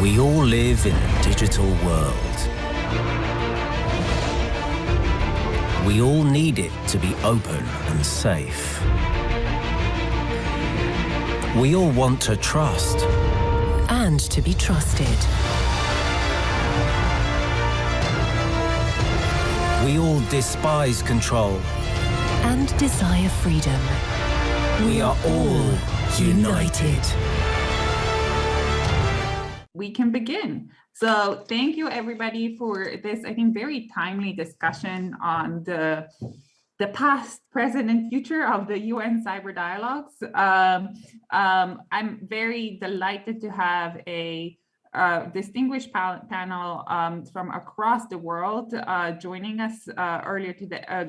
We all live in a digital world. We all need it to be open and safe. We all want to trust. And to be trusted. We all despise control. And desire freedom. We are all united. We can begin. So thank you everybody for this, I think, very timely discussion on the the past, present, and future of the UN Cyber Dialogues. Um, um, I'm very delighted to have a uh, distinguished pa panel um, from across the world uh, joining us uh, earlier today, uh,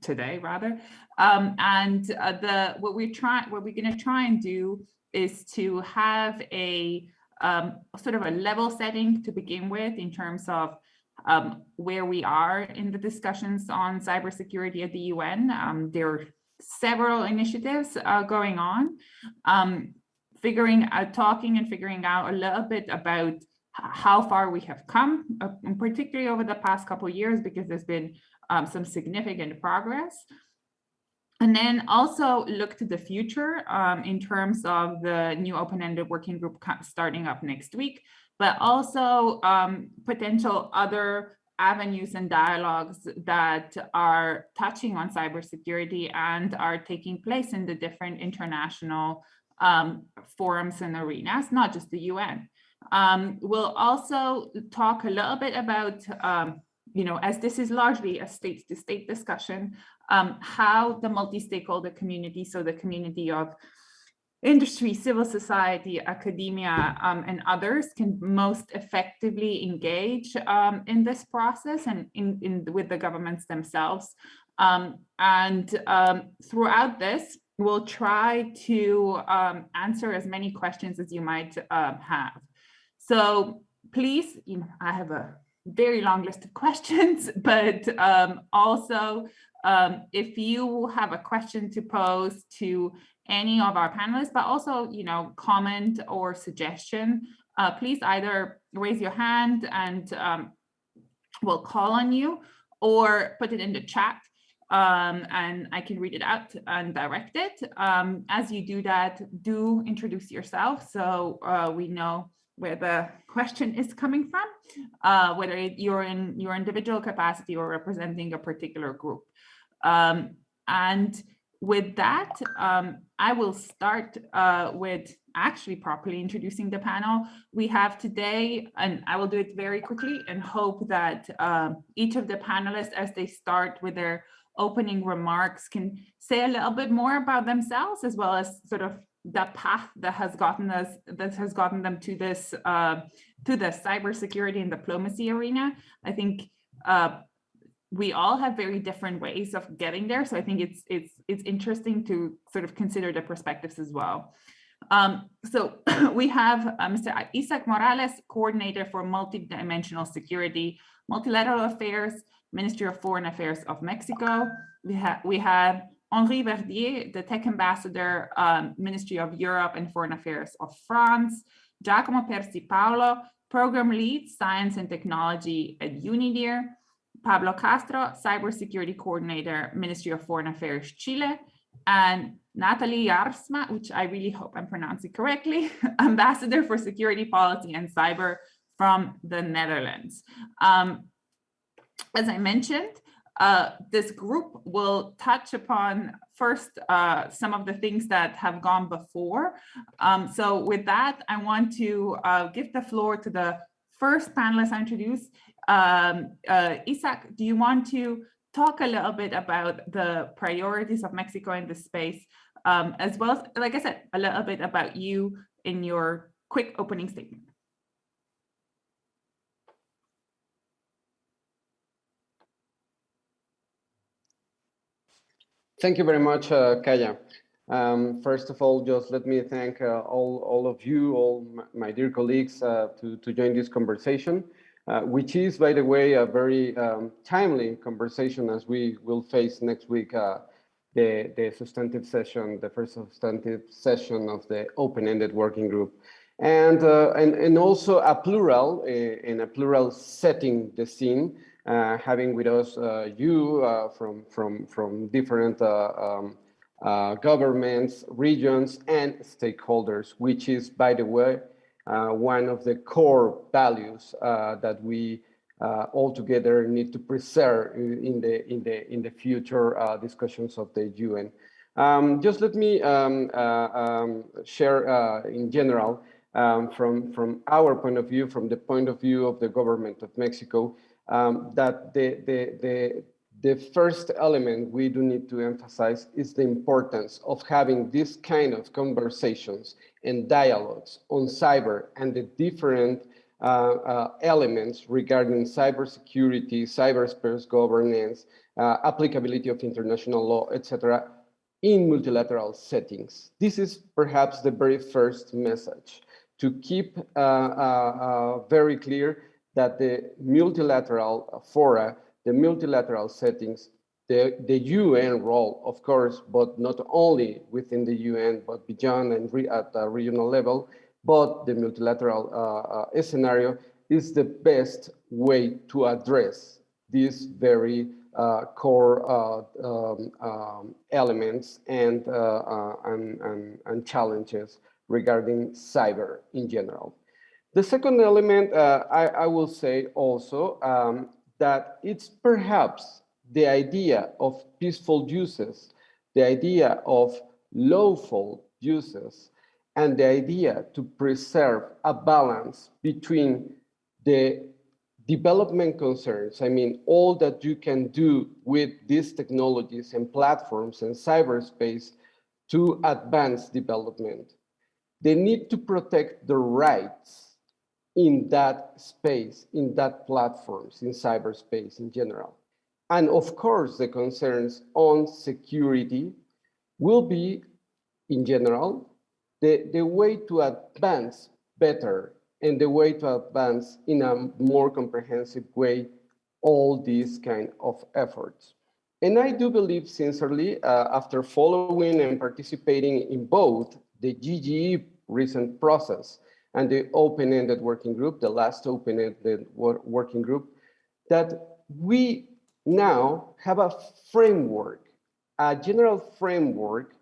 today rather. Um, and uh, the what we're trying, what we're going to try and do is to have a um, sort of a level setting to begin with in terms of um, where we are in the discussions on cybersecurity at the UN. Um, there are several initiatives uh, going on, um, figuring out, talking and figuring out a little bit about how far we have come, uh, particularly over the past couple of years, because there's been um, some significant progress. And then also look to the future um, in terms of the new open-ended working group starting up next week, but also um, potential other avenues and dialogues that are touching on cybersecurity and are taking place in the different international um, forums and arenas, not just the UN. Um, we'll also talk a little bit about, um, you know, as this is largely a state-to-state -state discussion, um, how the multi-stakeholder community, so the community of industry, civil society, academia, um, and others can most effectively engage um, in this process and in, in, with the governments themselves. Um, and um, throughout this, we'll try to um, answer as many questions as you might um, have. So please, you know, I have a very long list of questions, but also if you have a question to pose to any of our panelists, but also, you know, comment or suggestion, uh, please either raise your hand and um, we'll call on you or put it in the chat um, and I can read it out and direct it. Um, as you do that, do introduce yourself so uh, we know where the question is coming from, uh, whether you're in your individual capacity or representing a particular group. Um, and with that, um, I will start uh, with actually properly introducing the panel. We have today, and I will do it very quickly and hope that um, each of the panelists, as they start with their opening remarks, can say a little bit more about themselves, as well as sort of the path that has gotten us, that has gotten them to this, uh, to the cybersecurity and diplomacy arena. I think uh, we all have very different ways of getting there. So I think it's it's it's interesting to sort of consider the perspectives as well. Um, so we have uh, Mr. Isaac Morales, coordinator for multidimensional security, multilateral affairs, Ministry of Foreign Affairs of Mexico. We have we have Henri Verdier, the tech ambassador, um, Ministry of Europe and Foreign Affairs of France. Giacomo Persi Paoli, program lead, science and technology at UNIDIR. Pablo Castro, Cybersecurity Coordinator, Ministry of Foreign Affairs, Chile, and Nathalie Jaarsma, which I really hope I'm pronouncing correctly, Ambassador for Security Policy and Cyber from the Netherlands. Um, as I mentioned, uh, this group will touch upon first uh, some of the things that have gone before. Um, so with that, I want to uh, give the floor to the first panelist I introduce, um, uh, Isaac, do you want to talk a little bit about the priorities of Mexico in this space, um, as well as, like I said, a little bit about you in your quick opening statement? Thank you very much, uh, Kaja. Um, first of all, just let me thank uh, all, all of you, all my dear colleagues uh, to, to join this conversation uh, which is, by the way, a very um, timely conversation as we will face next week uh, the, the substantive session, the first substantive session of the open-ended working group. and, uh, and, and also a plural, uh, in a plural setting the scene, uh, having with us uh, you from, from, from different um, governments, regions, and stakeholders, which is, by the way, one of the core values that we all together need to preserve in the, in the, in the future discussions of the UN. Um, just let me um, um, share in general um, from, from our point of view, from the point of view of the government of Mexico, um, that the, the, the, the first element we do need to emphasize is the importance of having this kind of conversations and dialogues on cyber and the different uh, uh, elements regarding cybersecurity, cyberspace governance, uh, applicability of international law, etc., in multilateral settings. This is perhaps the very first message to keep uh, uh, uh, very clear that the multilateral fora, the multilateral settings, the, the UN role, of course, but not only within the UN, but beyond and re at the regional level, but the multilateral uh, uh, scenario is the best way to address these very uh, core um, um, elements and, and, and, and challenges regarding cyber in general. The second element, uh, I, I, will say also um, that it's perhaps the idea of peaceful uses, the idea of lawful uses, and the idea to preserve a balance between the development concerns, I mean, all that you can do with these technologies and platforms and cyberspace to advance development. They need to protect the rights in that space, in that platforms, in cyberspace in general. And of course, the concerns on security will be, in general, the, the way to advance better and the way to advance in a more comprehensive way all these kind of efforts. And I do believe sincerely, uh, after following and participating in both the GGE recent process and the open-ended working group, the last open-ended working group, that we now have a framework, a general framework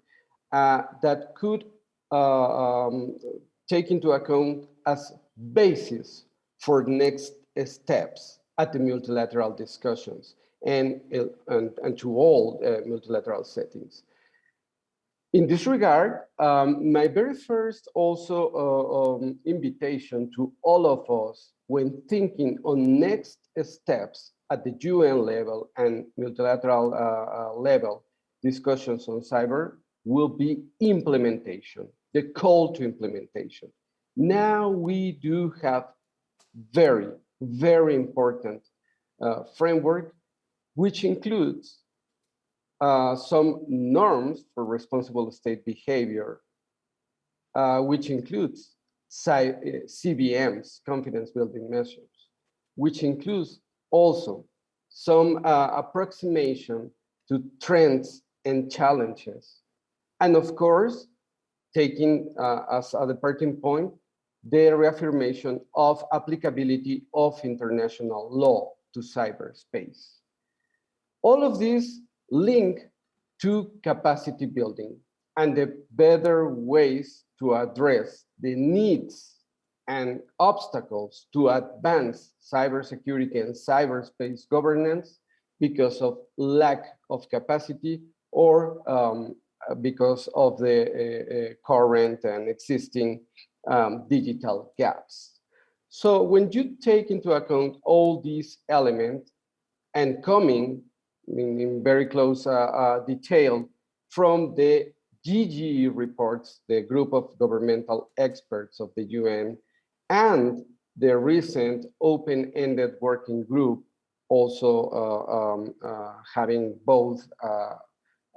uh, that could uh, um, take into account as basis for next steps at the multilateral discussions and, and, and to all uh, multilateral settings. In this regard, um, my very first also uh, um, invitation to all of us when thinking on next steps at the UN level and multilateral uh, uh, level discussions on cyber will be implementation, the call to implementation. Now we do have very, very important uh, framework, which includes uh, some norms for responsible state behavior, uh, which includes CBMs, confidence building measures, which includes also some uh, approximation to trends and challenges. And of course, taking uh, as a departing point, the reaffirmation of applicability of international law to cyberspace. All of these link to capacity building and the better ways to address the needs and obstacles to advance cybersecurity and cyberspace governance because of lack of capacity or um, because of the uh, uh, current and existing um, digital gaps. So when you take into account all these elements and coming in, in very close uh, uh, detail from the GGE reports, the group of governmental experts of the UN, and the recent open-ended working group, also uh, um, having both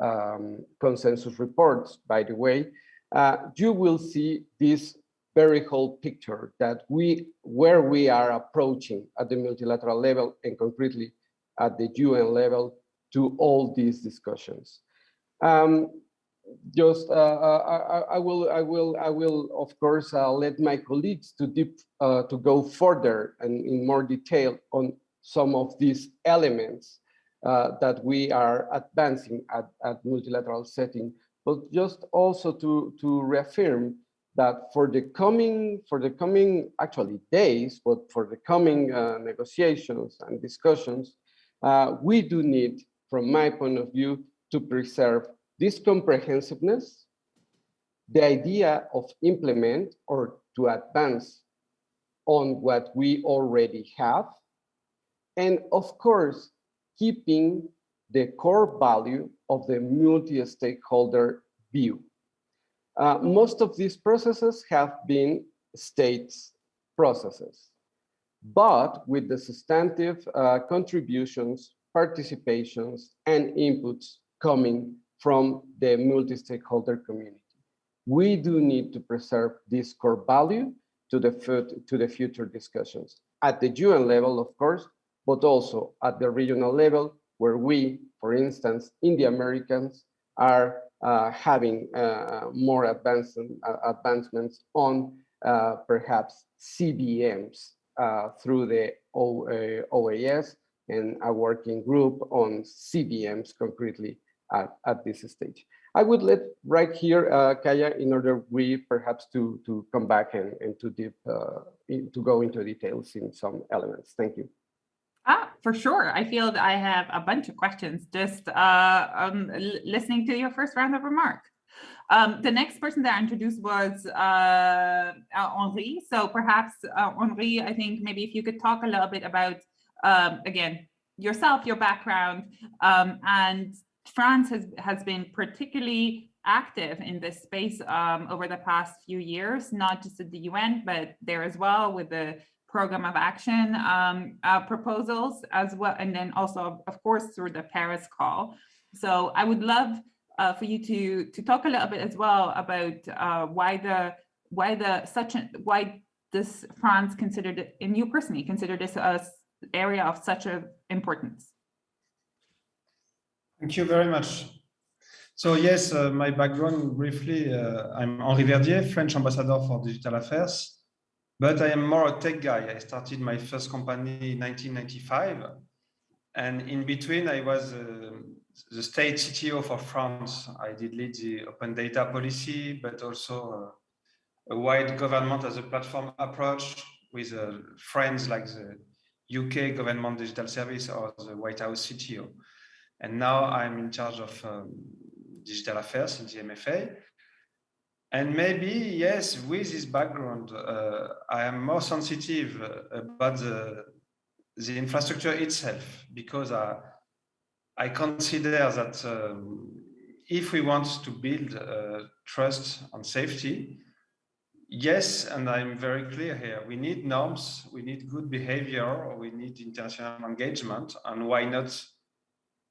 um, consensus reports, by the way, uh, you will see this very whole picture that we, where we are approaching at the multilateral level and concretely at the UN level to all these discussions. Um, just uh, I, I, will I will I will of course uh, let my colleagues to deep uh, to go further and in more detail on some of these elements uh, that we are advancing at, at multilateral setting, but just also to to reaffirm that for the coming for the coming actually days, but for the coming uh, negotiations and discussions, uh, we do need, from my point of view, to preserve this comprehensiveness, the idea of implement or to advance on what we already have, and of course, keeping the core value of the multi-stakeholder view. Uh, most of these processes have been states processes, but with the substantive uh, contributions, participations, and inputs coming from the multi-stakeholder community. We do need to preserve this core value to the, to the future discussions at the UN level, of course, but also at the regional level, where we, for instance, in the Americans, are uh, having uh, more advanced, uh, advancements on uh, perhaps CBMs uh, through the o, uh, OAS and a working group on CBMs concretely at, at this stage. I would let right here, uh, Kaja, in order we perhaps to, to come back and, and to, deep, uh, in, to go into details in some elements. Thank you. Ah, for sure. I feel that I have a bunch of questions just uh, um, listening to your first round of remark. Um, the next person that I introduced was uh, Henri. So perhaps, uh, Henri, I think maybe if you could talk a little bit about, um, again, yourself, your background, um, and France has, has been particularly active in this space um, over the past few years, not just at the UN, but there as well with the program of action um, uh, proposals as well, and then also, of course, through the Paris call. So I would love uh, for you to to talk a little bit as well about uh, why the why the such a, why this France considered and you personally consider this a area of such a importance. Thank you very much. So yes, uh, my background briefly, uh, I'm Henri Verdier, French ambassador for digital affairs, but I am more a tech guy. I started my first company in 1995. And in between, I was uh, the state CTO for France. I did lead the open data policy, but also uh, a wide government as a platform approach with uh, friends like the UK Government Digital Service or the White House CTO. And now I'm in charge of um, digital affairs in the MFA. And maybe, yes, with this background, uh, I am more sensitive about the, the infrastructure itself, because I, I consider that um, if we want to build uh, trust and safety, yes, and I'm very clear here, we need norms, we need good behavior, we need international engagement, and why not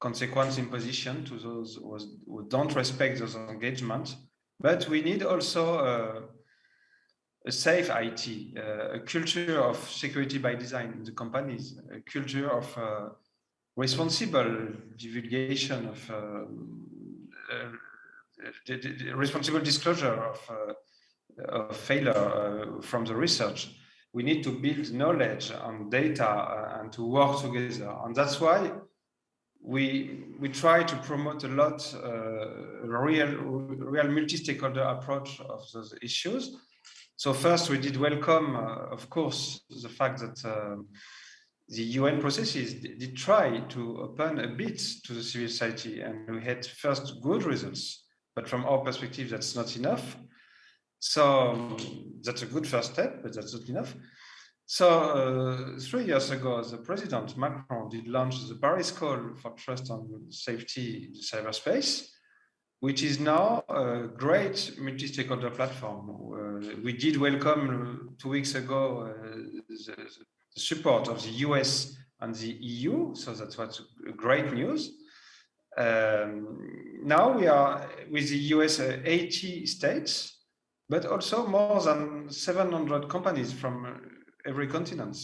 consequence imposition to those who don't respect those engagements. But we need also uh, a safe IT, uh, a culture of security by design in the companies, a culture of uh, responsible divulgation of the, the responsible disclosure of, uh, of failure uh, from the research. We need to build knowledge and data uh, and to work together. And that's why we we try to promote a lot uh, real real multi-stakeholder approach of those issues. So first, we did welcome, uh, of course, the fact that uh, the UN processes did try to open a bit to the civil society, and we had first good results. But from our perspective, that's not enough. So that's a good first step, but that's not enough. So uh, three years ago, the president Macron did launch the Paris Call for Trust and Safety in cyberspace, which is now a great multi-stakeholder platform. Uh, we did welcome two weeks ago uh, the, the, support of the US and the EU, so that was great news. Um, now we are with the US uh, 80 states, but also more than 700 companies from every continent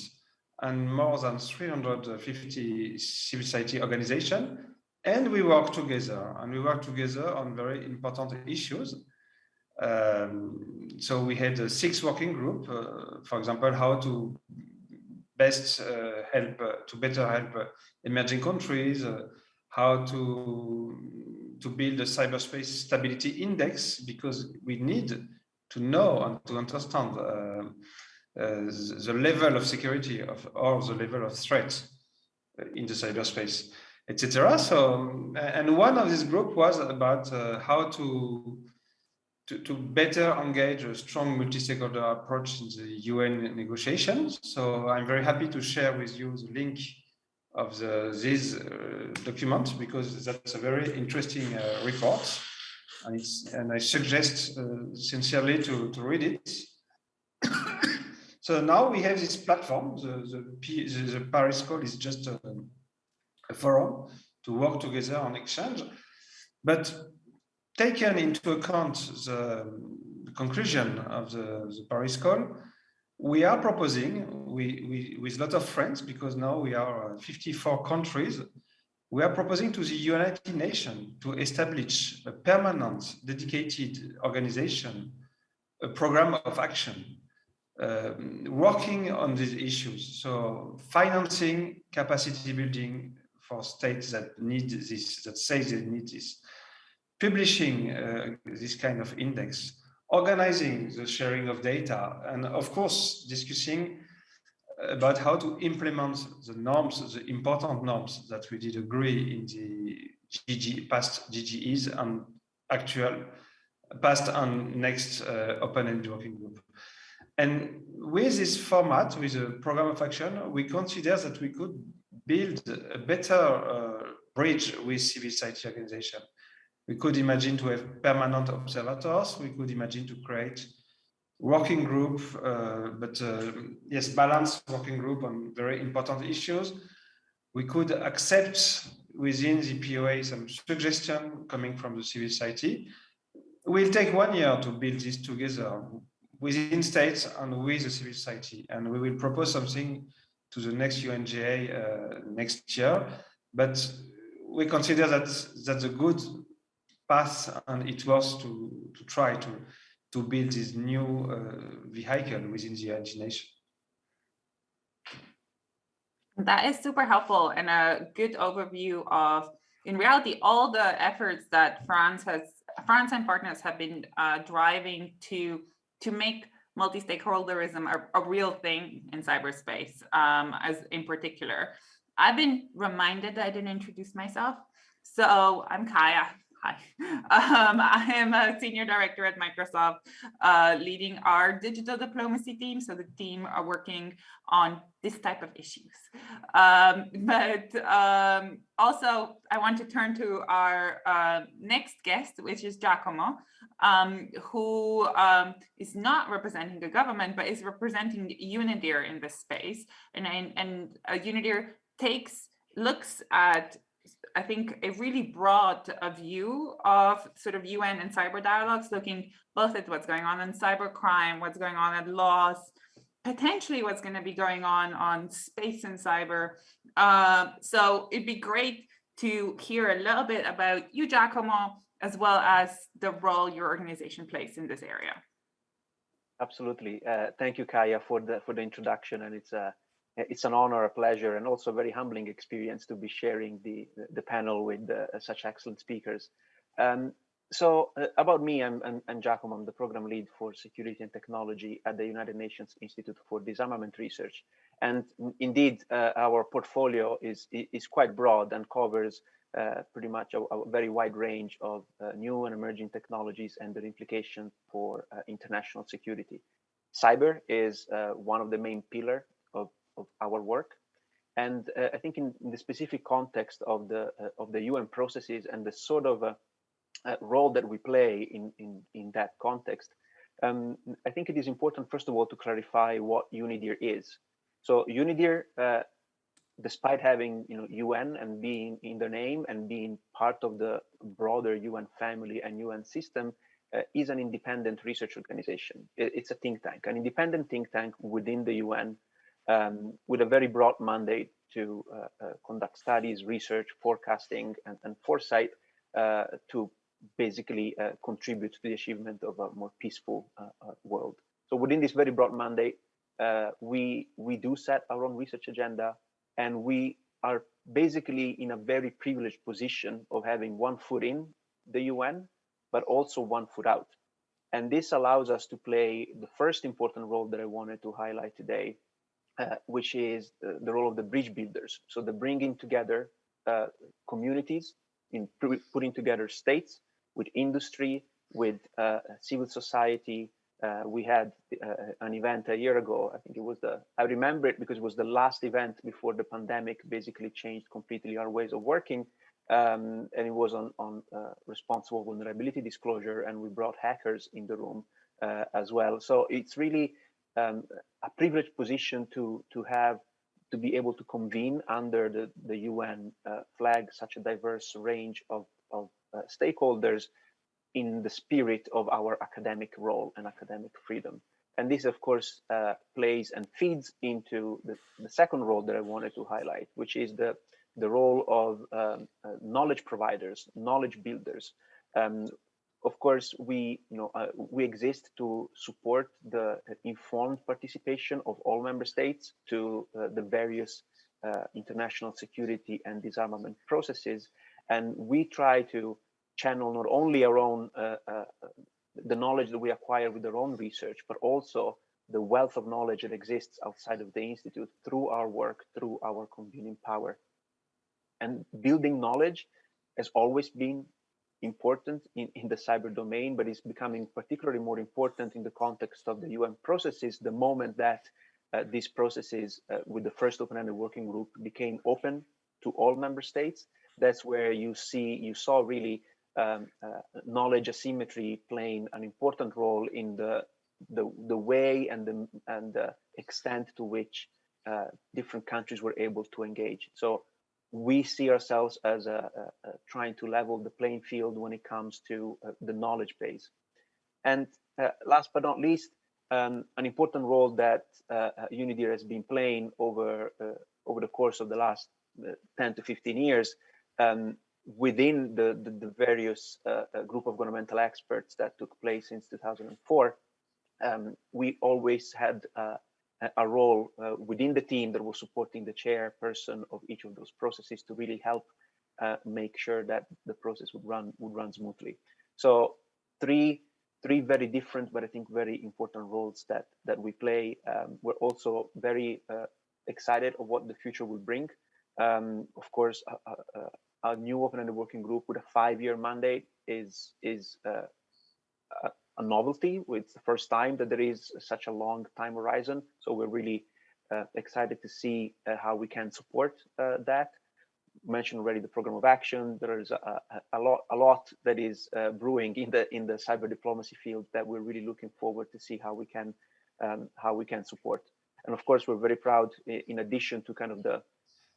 and more than 350 civil society organizations and we work together and we work together on very important issues. Um, so we had a six working group, uh, for example, how to best uh, help uh, to better help uh, emerging countries, uh, how to to build a cyberspace stability index because we need to know and to understand uh, the level of security of or the level of threat in the cyberspace etc. So, and one of this group was about uh, how to, to, to better engage a strong multi-stakeholder approach in the UN negotiations. So I'm very happy to share with you the link of the, this uh, document because that's a very interesting uh, report. And, and, I suggest uh, sincerely to, to read it. so now we have this platform. The, the, the, Paris Call is just a, a forum to work together on exchange. But taken into account the, the conclusion of the, the, Paris call, we are proposing, we, we, with a lot of friends, because now we are 54 countries, we are proposing to the United Nations to establish a permanent, dedicated organization, a program of action, um, working on these issues. So financing, capacity building, for states that need this, that say they need this, publishing uh, this kind of index, organizing the sharing of data, and of course, discussing about how to implement the norms, the important norms that we did agree in the GG, past GGEs and actual past and next uh, open-ended working group. And with this format, with a program of action, we consider that we could build a better uh, bridge with civil society organization. We could imagine to have permanent observators. We could imagine to create working group, uh, but uh, yes, balanced working group on very important issues. We could accept within the POA some suggestion coming from the civil society. We'll take one year to build this together within states and with the civil society, and we will propose something to the next UNGA uh, next year. But we consider that that's a good path and it was to, to try to, to build this new uh, vehicle within the Nations. That is super helpful and a good overview of, in reality, all the efforts that France has, France and partners have been uh, driving to to make multi-stakeholderism a, a, real thing in cyberspace, um, as in particular. I've been reminded that I didn't introduce myself. So I'm Kaja. Hi. Um, I am a senior director at Microsoft, uh, leading our digital diplomacy team. So the team are working on this type of issues. Um, but um, also, I want to turn to our uh, next guest, which is Giacomo, um, who um, is not representing the government, but is representing UNIDIR in this space. And, and, uh, takes, looks at I think a really broad a view of sort of UN and cyber dialogues, looking both at what's going on in cybercrime, what's going on at laws, potentially what's going to be going on on space and cyber. Uh, so it'd be great to hear a little bit about you, Giacomo, as well as the role your organization plays in this area. Absolutely. Uh, thank you, Kaja, for the for the introduction. And it's a it's an honor, a pleasure, and also a very humbling experience to be sharing the the panel with uh, such excellent speakers. Um, so uh, about me, I'm, I'm, I'm Giacomo, I'm the program lead for security and technology at the United Nations Institute for Disarmament Research. And indeed, uh, our portfolio is, is quite broad and covers uh, pretty much a, a, very wide range of uh, new and emerging technologies and their implications for uh, international security. Cyber is uh, one of the main pillars of, our work. And I think in, in, the specific context of the of the UN processes and the sort of uh, role that we play in, in, in that context, um, I think it is important, first of all, to clarify what UNIDIR is. So UNIDIR, uh, despite having you know UN and being in the name and being part of the broader UN family and UN system, uh, is an independent research organization. It's a think tank, an independent think tank within the UN um, with a very broad mandate to uh, uh, conduct studies, research, forecasting, and, and foresight uh, to basically uh, contribute to the achievement of a more peaceful uh, uh, world. So within this very broad mandate, we we do set our own research agenda, and we are basically in a very privileged position of having one foot in the UN, but also one foot out. And this allows us to play the first important role that I wanted to highlight today, uh, which is the, the, role of the bridge builders. So the bringing together uh, communities, in putting together states with industry, with uh, civil society. Uh, we had uh, an event a year ago. I think it was the, I remember it because it was the last event before the pandemic basically changed completely our ways of working. Um, and it was on, on uh, responsible vulnerability disclosure and we brought hackers in the room uh, as well. So it's really um, a privileged position to, to have to be able to convene under the, the UN uh, flag such a diverse range of, of uh, stakeholders in the spirit of our academic role and academic freedom. And this, of course, uh, plays and feeds into the, the second role that I wanted to highlight, which is the the role of um, uh, knowledge providers, knowledge builders. Um, of course, we you know uh, we exist to support the informed participation of all member states to uh, the various uh, international security and disarmament processes, and we try to channel not only our own uh, uh, the knowledge that we acquire with our own research, but also the wealth of knowledge that exists outside of the institute through our work, through our convening power. And building knowledge has always been important in, in the cyber domain, but it's becoming particularly more important in the context of the UN processes the moment that uh, these processes uh, with the first open-ended working group became open to all member states. That's where you see, you saw really um, uh, knowledge asymmetry playing an important role in the the, the way and the and the extent to which uh, different countries were able to engage. So we see ourselves as a, a, a trying to level the playing field when it comes to uh, the knowledge base. And uh, last but not least, um, an important role that uh, uh has been playing over uh, over the course of the last uh, 10 to 15 years um, within the, the, the various group of governmental experts that took place since 2004, um, we always had a role uh, within the team that was supporting the chairperson of each of those processes to really help uh, make sure that the process would run would run smoothly. So three three very different but I think very important roles that that we play. Um, we're also very uh, excited of what the future will bring. Um, of course, a, new open-ended working group with a five-year mandate is is uh, a novelty. It's the first time that there is such a long time horizon. So we're really uh, excited to see uh, how we can support uh, that. Mentioned already the program of action. There is a, a, lot, a lot that is uh, brewing in the in the cyber diplomacy field that we're really looking forward to see how we can um, how we can support. And of course, we're very proud. In addition to kind of the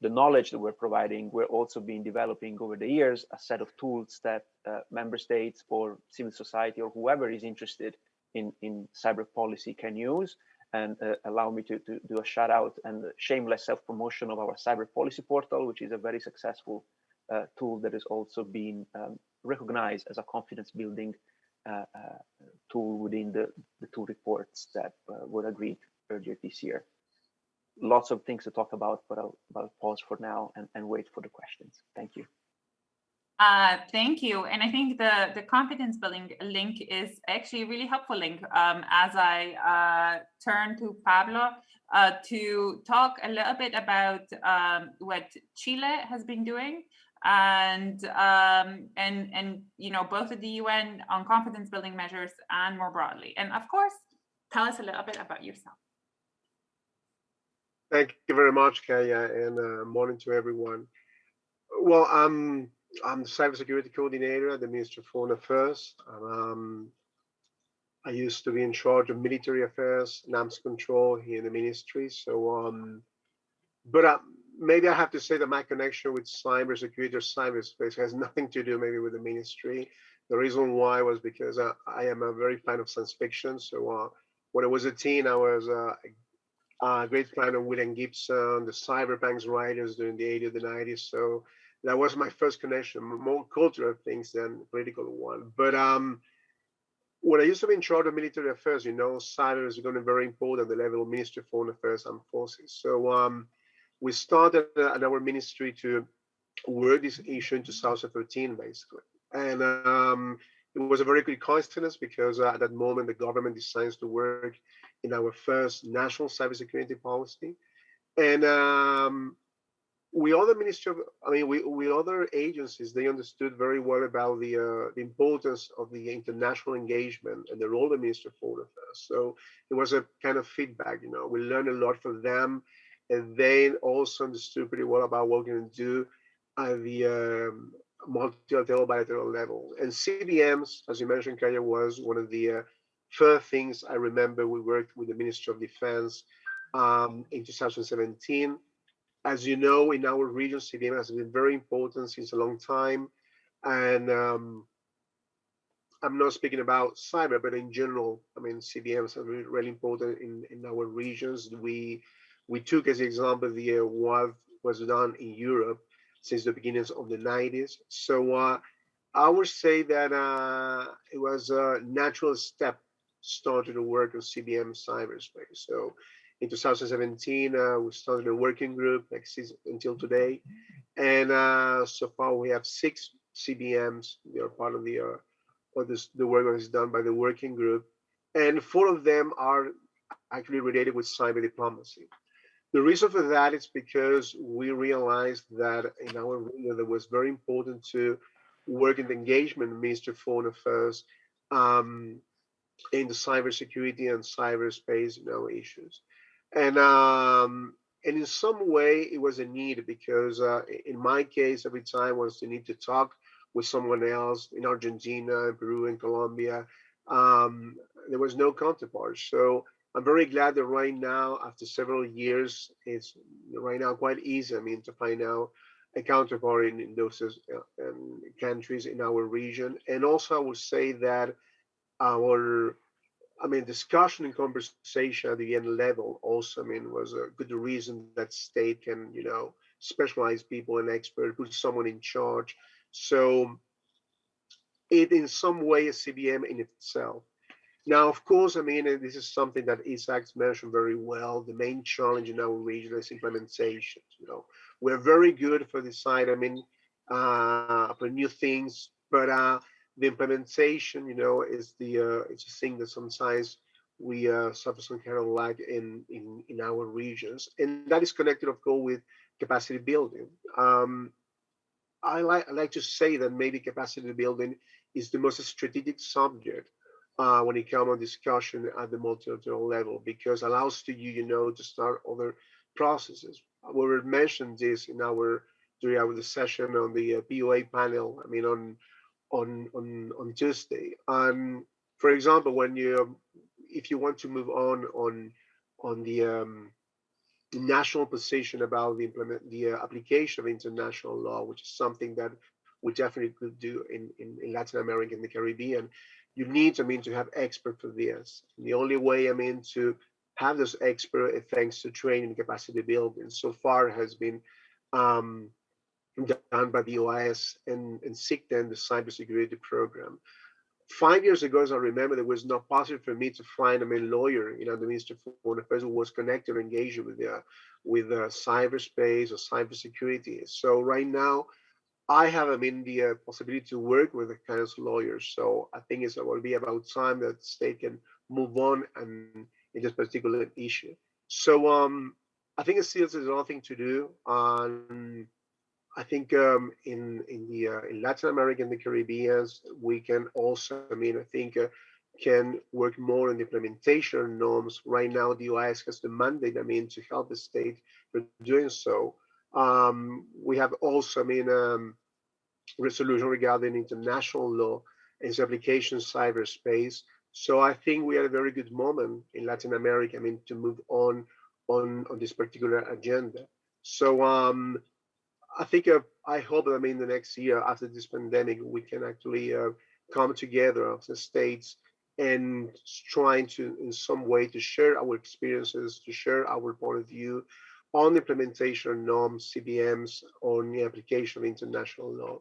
the knowledge that we're providing, we're also been developing over the years a set of tools that uh, member states or civil society or whoever is interested in, in cyber policy can use. And uh, allow me to, to do a shout out and shameless self-promotion of our cyber policy portal, which is a very successful uh, tool that has also been um, recognized as a confidence building uh, uh, tool within the, the two reports that uh, were agreed earlier this year lots of things to talk about, but I'll, I'll pause for now and, and wait for the questions. Thank you. Uh, thank you. And I think the, the confidence building link is actually a really helpful link um, as I uh, turn to Pablo uh, to talk a little bit about um, what Chile has been doing and um, and and you know both at the UN on confidence building measures and more broadly. And of course, tell us a little bit about yourself. Thank you very much, Kaja, and uh, morning to everyone. Well, I'm I'm the cybersecurity coordinator at the Ministry of Foreign Affairs. Um, I used to be in charge of military affairs, NAMS control here in the ministry. So, um, but uh, maybe I have to say that my connection with cybersecurity or cyberspace has nothing to do maybe with the ministry. The reason why was because uh, I am a very fan of science fiction. So uh, when I was a teen, I was uh, uh, great fan of William Gibson, the cyberpunks writers during the 80s, the 90s. So that was my first connection, more cultural things than political one. But um, when I used to be in charge of military affairs, you know, cyber is going to be very important at the level of Ministry of Foreign Affairs and Forces. So um, we started uh, at our ministry to work this issue in 2013, basically. And um, it was a very good coincidence because uh, at that moment, the government decides to work in our first national cybersecurity policy. And um, we other ministry of, I mean, we, we other agencies, they understood very well about the, uh, the importance of the international engagement and the role of the Ministry of Foreign Affairs. So it was a kind of feedback, you know, we learned a lot from them and they also understood pretty well about what we're going to do at the um, multilateral bilateral level. And CBMs, as you mentioned, Kaja, was one of the uh, first things I remember we worked with the Ministry of Defense um, in 2017 as you know, in our region, CBM has been very important since a long time. And um, I'm not speaking about cyber, but in general, I mean, CBMs are really, really important in, in our regions. We we took as example the uh, what was done in Europe since the beginnings of the 90s. So uh, I would say that uh, it was a natural step started to work on CBM cyberspace. So in 2017, uh, we started a working group until today. And uh, so far we have six CBMs. They are part of the, uh, what this, the work that is done by the working group. And four of them are actually related with cyber diplomacy. The reason for that is because we realized that in our region, it was very important to work in the engagement Minister Foreign Affairs um, in the cybersecurity and cyberspace you know, issues and um, and in some way it was a need because uh, in my case every time was the need to talk with someone else in Argentina, Peru, and Colombia. Um, there was no counterpart. So I'm very glad that right now, after several years, it's right now quite easy. I mean, to find out a counterpart in, in those uh, countries in our region. And also, I would say that our I mean, discussion and conversation at the end level also, I mean, was a good reason that state can, you know, specialize people and expert, put someone in charge. So it in some way a CBM in itself. Now, of course, I mean, this is something that Isaac mentioned very well. The main challenge in our region is implementation. You know, we're very good for this side. I mean, uh, for new things, but uh, the implementation, you know, is the uh, it's a thing that sometimes we uh, suffer some kind of lag in, in in our regions, and that is connected, of course, with capacity building. Um, I like I like to say that maybe capacity building is the most strategic subject uh, when it comes on discussion at the multilateral level because allows to you, you know, to start other processes. We were mentioned this in our during our session on the uh, POA panel. I mean, on on on on Tuesday. And for example, when you if you want to move on on on the um, national position about the implement the uh, application of international law, which is something that we definitely could do in, in, in Latin America and the Caribbean, you need, I mean, to have expert for this. And the only way, I mean, to have those expert thanks to training and capacity building so far has been um, done by the OAS and, and CICTE, the cybersecurity program. Five years ago, as I remember, it was not possible for me to find a main lawyer, you know, the Minister of Foreign Affairs who was connected or engaged with the, with the cyberspace or cybersecurity. So right now, I have, I mean, the uh, possibility to work with the kind of lawyers. So I think it's will be about time that state can move on and in this particular issue. So um, I think it still there's nothing to do. Um, I think um, in in the uh, in Latin America and the Caribbean, we can also, I mean, I think uh, can work more on the implementation norms. Right now, the OAS has the mandate, I mean, to help the state for doing so. Um, we have also, I mean, um, resolution regarding international law and its application cyberspace. So I think we are a very good moment in Latin America, I mean, to move on on on this particular agenda. So um, I think uh, I hope that I mean the next year after this pandemic we can actually uh, come together as states and trying to, in some way, to share our experiences, to share our point of view on the implementation of norms, CBMs, on the application of international law.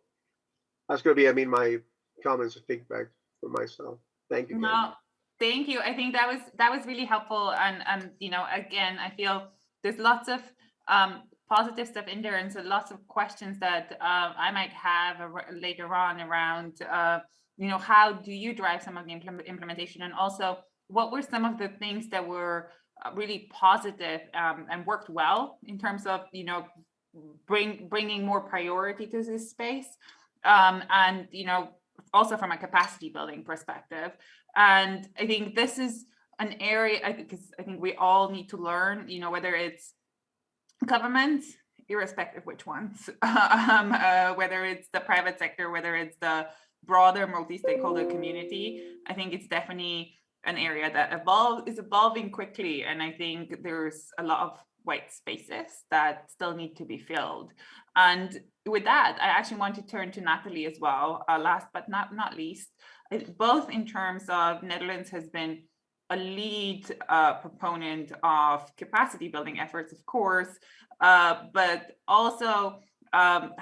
That's going to be, I mean, my comments and feedback for myself. Thank you. No, thank you. I think that was that was really helpful. And and you know, again, I feel there's lots of um, positive stuff in there, and so lots of questions that uh, I might have later on around, uh, you know, how do you drive some of the implement implementation, and also what were some of the things that were uh, really positive um, and worked well in terms of, you know, bring bringing more priority to this space, um, and you know, also from a capacity building perspective. And I think this is an area because I think we all need to learn, you know, whether it's governments, irrespective which ones, um, uh, whether it's the private sector, whether it's the broader multi-stakeholder community, I think it's definitely an area that evolve is evolving quickly. And I think there's a lot of white spaces that still need to be filled. And with that, I actually want to turn to Nathalie as well, uh, last but not, not least, both in terms of Netherlands has been a lead uh, proponent of capacity building efforts, of course, uh, but also um,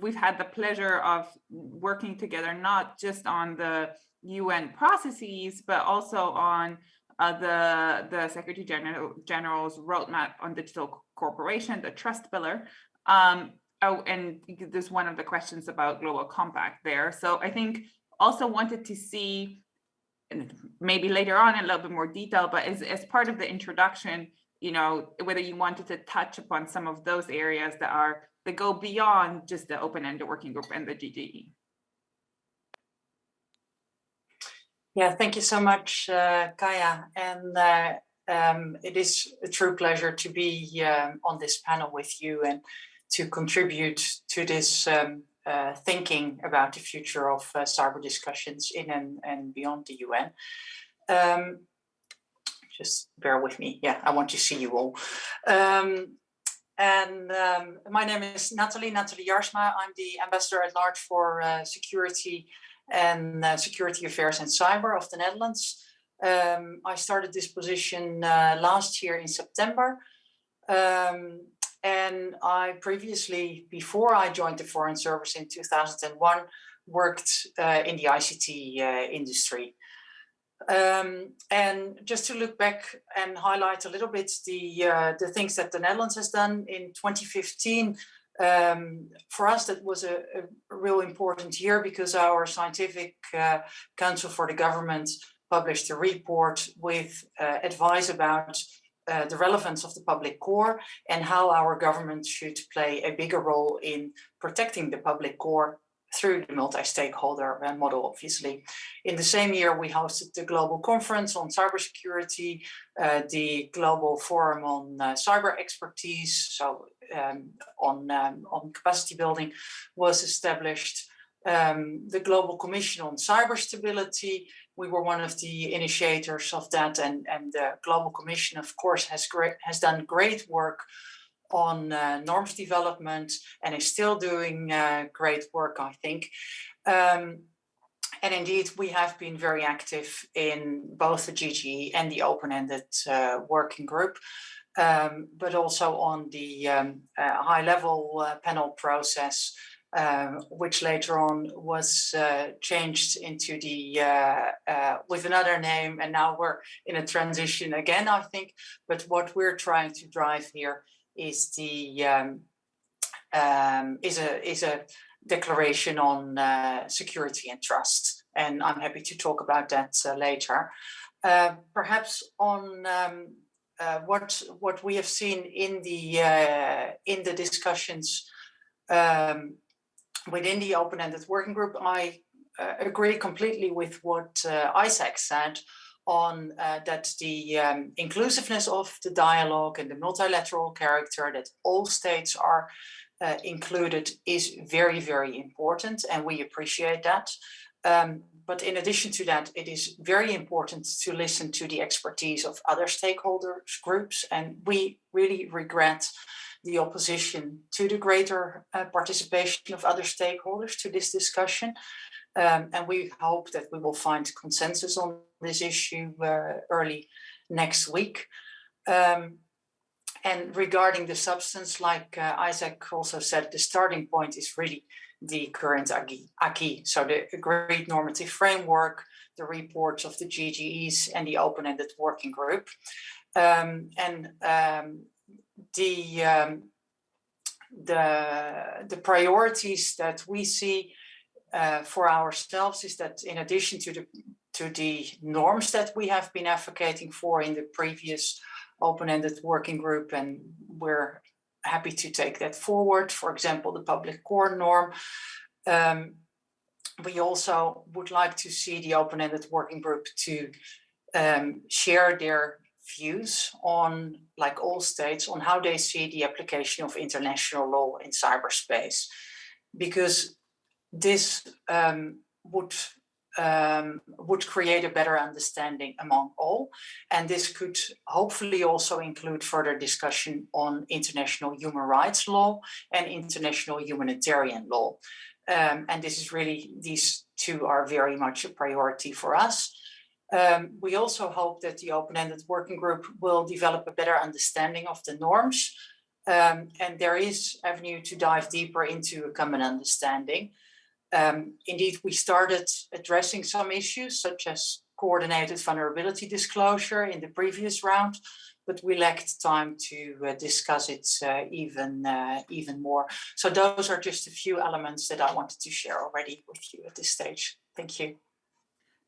we've had the pleasure of working together, not just on the UN processes, but also on uh, the, the Secretary General, General's roadmap on digital cooperation, the trust pillar. Um, oh, and there's one of the questions about global compact there. So I think also wanted to see maybe later on in a little bit more detail, but as, as part of the introduction, you know, whether you wanted to touch upon some of those areas that are that go beyond just the open-ended working group and the GGE. Yeah, thank you so much, uh, Kaja. And uh, um, it is a true pleasure to be um, on this panel with you and to contribute to this um, uh, thinking about the future of uh, cyber discussions in and, and beyond the UN. Um, just bear with me. Yeah, I want to see you all. Um, and um, my name is Nathalie, Nathalie Jaarsma. I'm the ambassador at large for uh, security and uh, security affairs and cyber of the Netherlands. Um, I started this position uh, last year in September. Um, and I previously, before I joined the Foreign Service in 2001, worked uh, in the ICT uh, industry. Um, and just to look back and highlight a little bit the uh, the things that the Netherlands has done in 2015, um, for us that was a, a, real important year because our scientific uh, council for the government published a report with uh, advice about uh, the relevance of the public core and how our government should play a bigger role in protecting the public core through the multi-stakeholder uh, model, obviously. In the same year, we hosted the Global Conference on Cybersecurity, uh, the Global Forum on uh, Cyber Expertise, so um, on, um, on capacity building was established. Um, the Global Commission on Cyber Stability we were one of the initiators of that and, and the Global Commission, of course, has, great, has done great work on uh, norms development and is still doing uh, great work, I think. Um, and indeed, we have been very active in both the GGE and the open-ended uh, working group, um, but also on the um, uh, high-level uh, panel process um, which later on was uh, changed into the uh, uh, with another name. And now we're in a transition again I think. But what we're trying to drive here is the um, um, is a is a declaration on uh, security and trust. And I'm happy to talk about that uh, later. Uh, perhaps on um, what what we have seen in the in the discussions um, within the open-ended working group, I uh, agree completely with what uh, Isaac said on uh, that the um, inclusiveness of the dialogue and the multilateral character that all states are uh, included is very, very important and we appreciate that. Um, but in addition to that, it is very important to listen to the expertise of other stakeholders groups and we really regret the opposition to the greater uh, participation of other stakeholders to this discussion. Um, and we hope that we will find consensus on this issue uh, early next week. Um, and regarding the substance, like uh, Isaac also said, the starting point is really the current acquis. So the agreed normative framework, the reports of the GGEs and the open-ended working group. Um, and um, the, um, the, the priorities that we see uh, for ourselves is that in addition to the to the norms that we have been advocating for in the previous open-ended working group and we're happy to take that forward. For example, the public core norm. Um, we also would like to see the open-ended working group to um, share their views on, like all states, on how they see the application of international law in cyberspace. Because this um, would um, would create a better understanding among all. And this could hopefully also include further discussion on international human rights law and international humanitarian law. Um, and this is really, these two are very much a priority for us. Um, we also hope that the open-ended working group will develop a better understanding of the norms. Um, and there is avenue to dive deeper into a common understanding. Um, indeed, we started addressing some issues such as coordinated vulnerability disclosure in the previous round, but we lacked time to uh, discuss it uh, even uh, even more. So those are just a few elements that I wanted to share already with you at this stage. Thank you.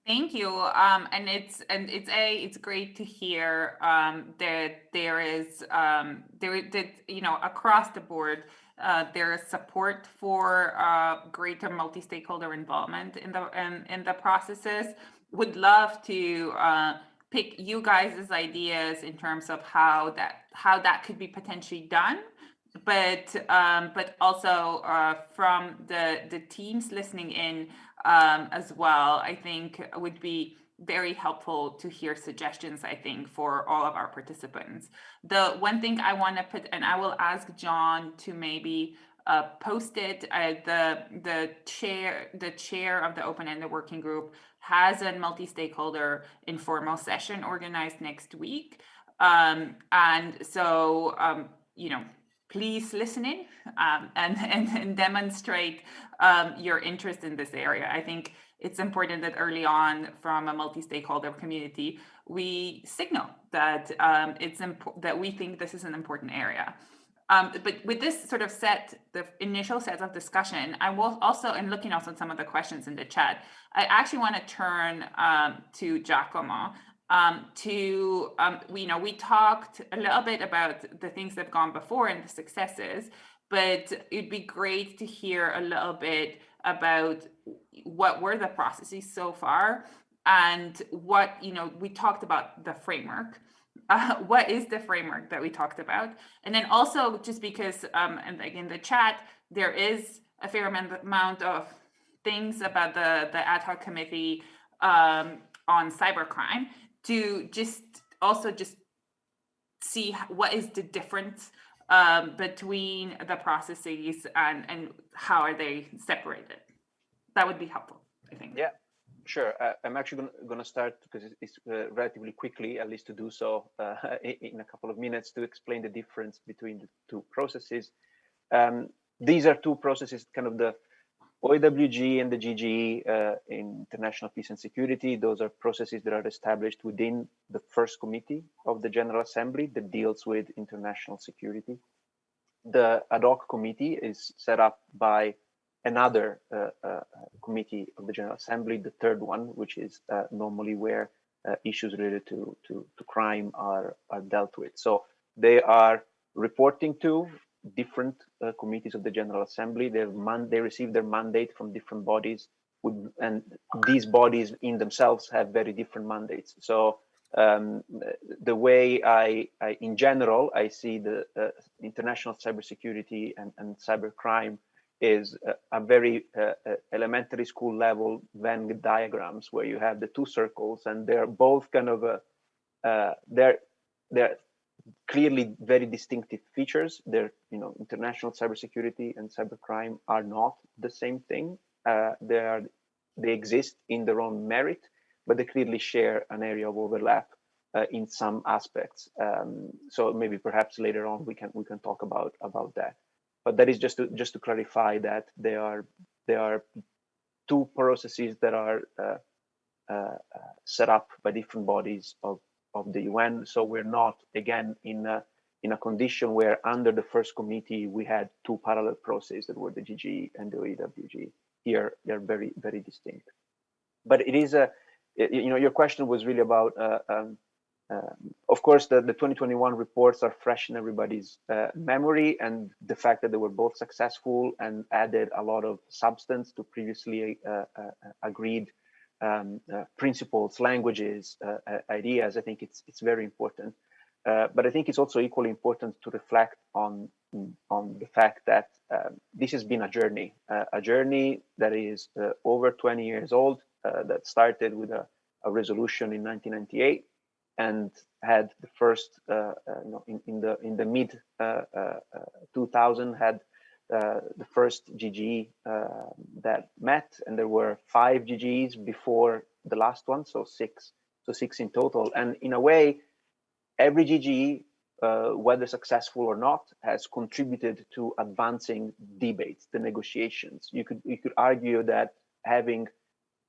Thank you. Um, and it's and it's a it's great to hear um, that there is um, there that you know across the board uh, there is support for uh, greater multi-stakeholder involvement in the in, in the processes. Would love to uh, pick you guys' ideas in terms of how that how that could be potentially done, but um, but also uh, from the the teams listening in um, as well. I think would be very helpful to hear suggestions, I think, for all of our participants. The one thing I want to put, and I will ask John to maybe uh, post it. Uh, the the chair the chair of the open-ended working group has a multi-stakeholder informal session organized next week, um, and so um, you know please listen in um, and, and, and demonstrate um, your interest in this area. I think it's important that early on from a multi-stakeholder community, we signal that um, it's that we think this is an important area. Um, but with this sort of set, the initial set of discussion, I will also, and looking also at some of the questions in the chat, I actually want to turn um, to Giacomo um, to, um, we, you know, we talked a little bit about the things that have gone before and the successes, but it'd be great to hear a little bit about what were the processes so far and what, you know, we talked about the framework. Uh, what is the framework that we talked about? And then also just because, um, and again, the chat, there is a fair amount of things about the, the ad hoc committee um, on cybercrime to just also just see what is the difference um, between the processes and, and how are they separated. That would be helpful, I think. Yeah, sure. Uh, I'm actually going to start because it's uh, relatively quickly, at least to do so uh, in a couple of minutes to explain the difference between the two processes. Um, these are two processes, kind of the OEWG and the GGE uh, in international peace and security, those are processes that are established within the first committee of the General Assembly that deals with international security. The ad hoc committee is set up by another uh, uh, committee of the General Assembly, the third one, which is uh, normally where uh, issues related to, to, to crime are, are dealt with. So they are reporting to different uh, committees of the General Assembly. They they receive their mandate from different bodies, with, and these bodies in themselves have very different mandates. So um, the way I, I, in general, I see the uh, international cybersecurity and, and cybercrime is a, very uh, uh elementary school level Venn diagrams where you have the two circles and they're both kind of a, uh, they're they're clearly very distinctive features. They're, you know, international cybersecurity and cybercrime are not the same thing. Uh, they are, they exist in their own merit, but they clearly share an area of overlap uh, in some aspects. Um, so maybe perhaps later on we can we can talk about about that. But that is just to just to clarify that there are there are two processes that are uh, uh, set up by different bodies of of the UN. So we're not again in a, in a condition where under the first committee we had two parallel processes that were the GG and the OEWG. Here they're very very distinct. But it is a you know your question was really about uh, um, um, of course, the, the 2021 reports are fresh in everybody's uh, memory and the fact that they were both successful and added a lot of substance to previously uh, uh, agreed um, uh, principles, languages, uh, uh, ideas, I think it's, it's very important. but I think it's also equally important to reflect on, on the fact that um, this has been a journey, a journey that is over 20 years old, that started with a, a resolution in 1998 and had the first, uh, uh, you know, in, in the in the mid uh, 2000 had the first GG that met, and there were five GGs before the last one, so six, so six in total. And in a way, every GG, uh, whether successful or not, has contributed to advancing debates, the negotiations. You could you could argue that having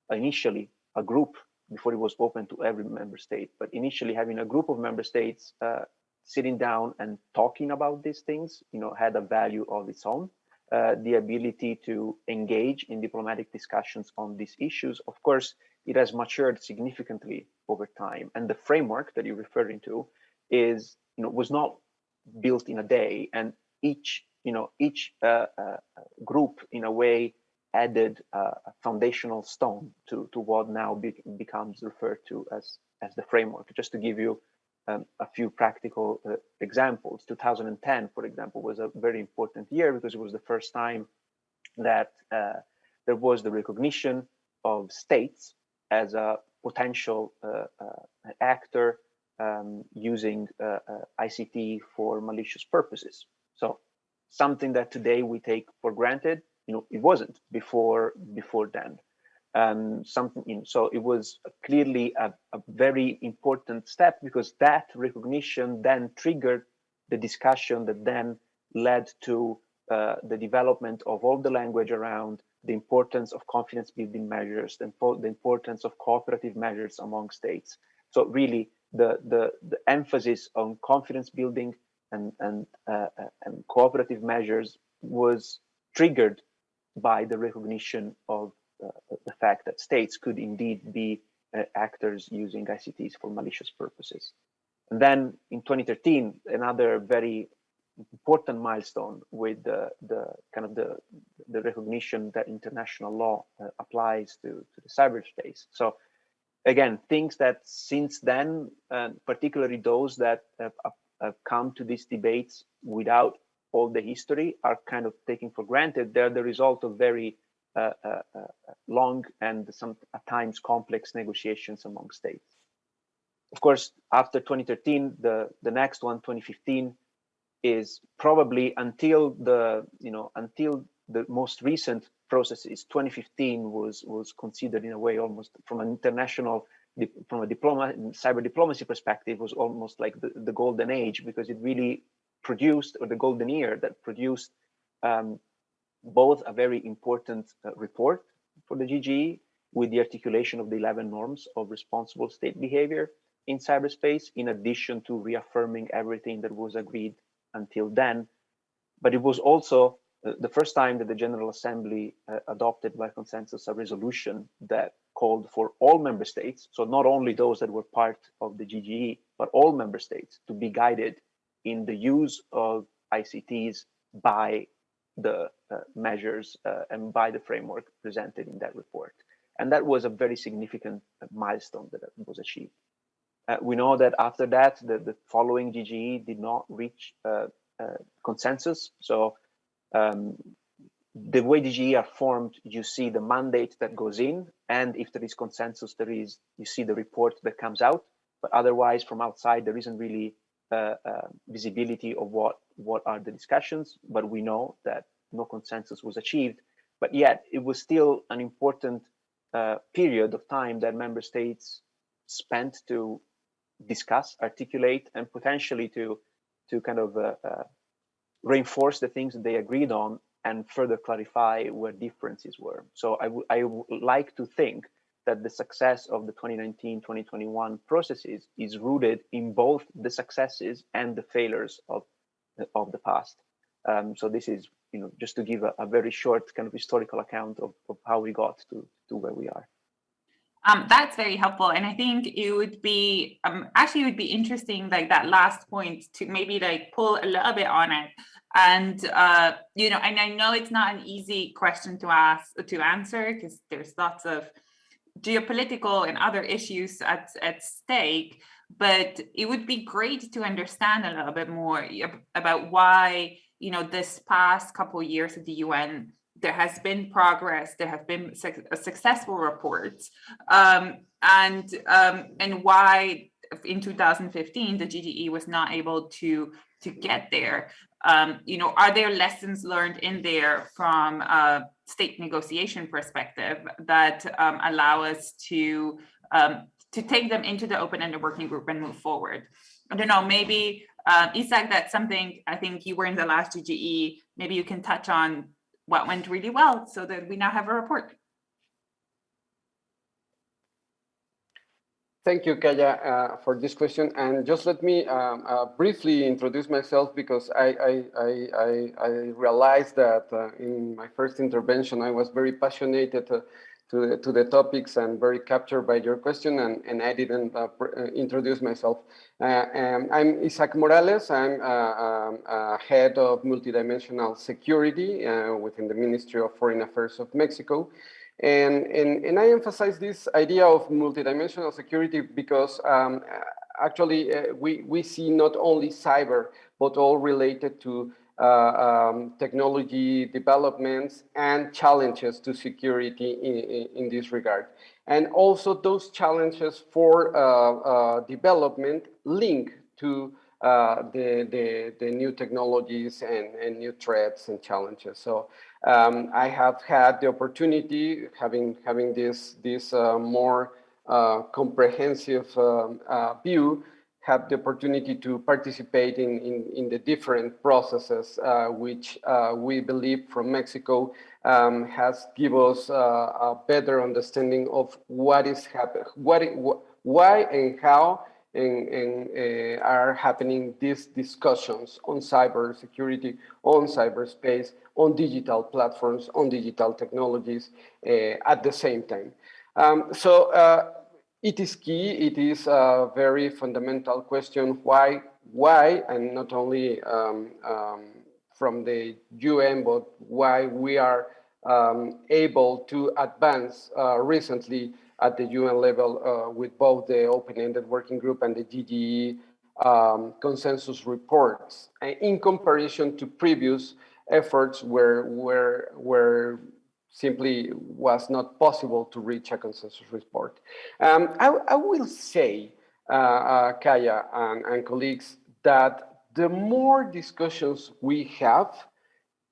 initially a group before it was open to every member state. But initially having a group of member states uh, sitting down and talking about these things, you know, had a value of its own. Uh, the ability to engage in diplomatic discussions on these issues. Of course, it has matured significantly over time. And the framework that you're referring to is, you know, was not built in a day. And each, you know, each uh, uh group in a way added uh, a foundational stone to, to what now be, becomes referred to as, as the framework. Just to give you um, a few practical uh, examples, 2010, for example, was a very important year because it was the first time that uh, there was the recognition of states as a potential uh, uh, actor um, using uh, ICT for malicious purposes. So something that today we take for granted you know, it wasn't before before then. Um, something so it was clearly a, a very important step because that recognition then triggered the discussion that then led to uh, the development of all the language around the importance of confidence building measures, the, the importance of cooperative measures among states. So really the, the, the emphasis on confidence building and, and, uh, uh and cooperative measures was triggered by the recognition of the fact that states could indeed be uh, actors using ICTs for malicious purposes. And then in 2013, another very important milestone with the, the kind of the, the recognition that international law uh, applies to, to the cyberspace. So again, things that since then, uh, particularly those that have, have come to these debates without all the history are kind of taken for granted. They're the result of very Uh, uh, uh, long and some at times complex negotiations among states. Of course, after 2013, the, the next one, 2015, is probably until the, you know, until the most recent process is 2015 was, was considered in a way almost from an international from a diploma cyber diplomacy perspective was almost like the, the golden age because it really produced, or the golden year that produced um, both a very important uh, report for the GGE with the articulation of the 11 norms of responsible state behavior in cyberspace, in addition to reaffirming everything that was agreed until then. But it was also uh, the first time that the General Assembly uh, adopted by consensus a resolution that called for all member states, so not only those that were part of the GGE, but all member states to be guided in the use of ICTs by the uh, measures uh, and by the framework presented in that report. And that was a very significant uh, milestone that was achieved. Uh, we know that after that, the, the following GGE did not reach uh, uh, consensus. So um, the way GGE are formed, you see the mandate that goes in, and if there is consensus, there is you see the report that comes out. But otherwise, from outside, there isn't really uh, uh, visibility of what what are the discussions, but we know that no consensus was achieved. But yet, it was still an important uh, period of time that member states spent to discuss, articulate, and potentially to to kind of uh, uh, reinforce the things that they agreed on and further clarify where differences were. So I, I would like to think that the success of the 2019-2021 processes is rooted in both the successes and the failures of, of the past. Um, so this is, you know, just to give a, a, very short kind of historical account of, of how we got to, to where we are. Um, that's very helpful. And I think it would be, um, actually it would be interesting, like that last point to maybe like pull a little bit on it. And, uh, you know, and I know it's not an easy question to ask, to answer, because there's lots of geopolitical and other issues at, at stake, but it would be great to understand a little bit more about why, you know, this past couple of years at the UN, there has been progress, there have been su successful reports, um, and, um, and why in 2015, the GGE was not able to, to get there. Um, you know, are there lessons learned in there from a state negotiation perspective that um, allow us to um, to take them into the open-ended working group and move forward? I don't know, maybe uh, Isaac, that's something I think you were in the last GGE. Maybe you can touch on what went really well so that we now have a report. Thank you, Kaja, uh, for this question. And just let me um, uh, briefly introduce myself because I, I, I, I realized that uh, in my first intervention, I was very passionate to, to, to, the topics and very captured by your question, and, and I didn't uh, uh, introduce myself. Uh, um, I'm Isaac Morales. I'm um, head of multidimensional security within the Ministry of Foreign Affairs of Mexico. And, and, and I emphasize this idea of multidimensional security because um, actually uh, we, we see not only cyber, but all related to uh, um, technology developments and challenges to security in, in, this regard. And also those challenges for uh, uh development link to uh, the, the, the new technologies and, and new threats and challenges. So um, I have had the opportunity, having having this this uh, more uh, comprehensive um, uh, view, have the opportunity to participate in in, in the different processes, uh, which uh, we believe from Mexico um, has give us uh, a better understanding of what is happening, what, it, why and how and, and uh, are happening these discussions on cybersecurity, on cyberspace, on digital platforms, on digital technologies uh, at the same time. Um, so uh, it is key, it is a very fundamental question why, why and not only um, um, from the UN, but why we are um, able to advance uh, recently at the UN level uh, with both the open-ended working group and the GGE um, consensus reports in comparison to previous efforts where, where, where simply was not possible to reach a consensus report. Um, I, I, will say, uh, uh, Kaja and, and colleagues, that the more discussions we have,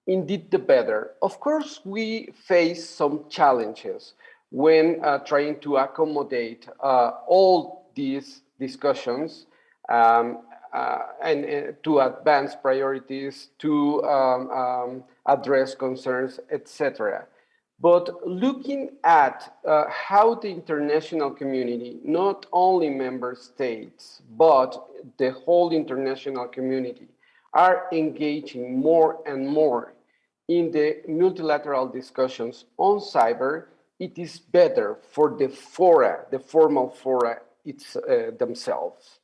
indeed the better. Of course, we face some challenges when uh, trying to accommodate uh, all these discussions um, uh, and uh, to advance priorities, to um, um, address concerns, etc. But looking at uh, how the international community, not only member states, but the whole international community are engaging more and more in the multilateral discussions on cyber, it is better for the fora, the formal fora it's, uh, themselves.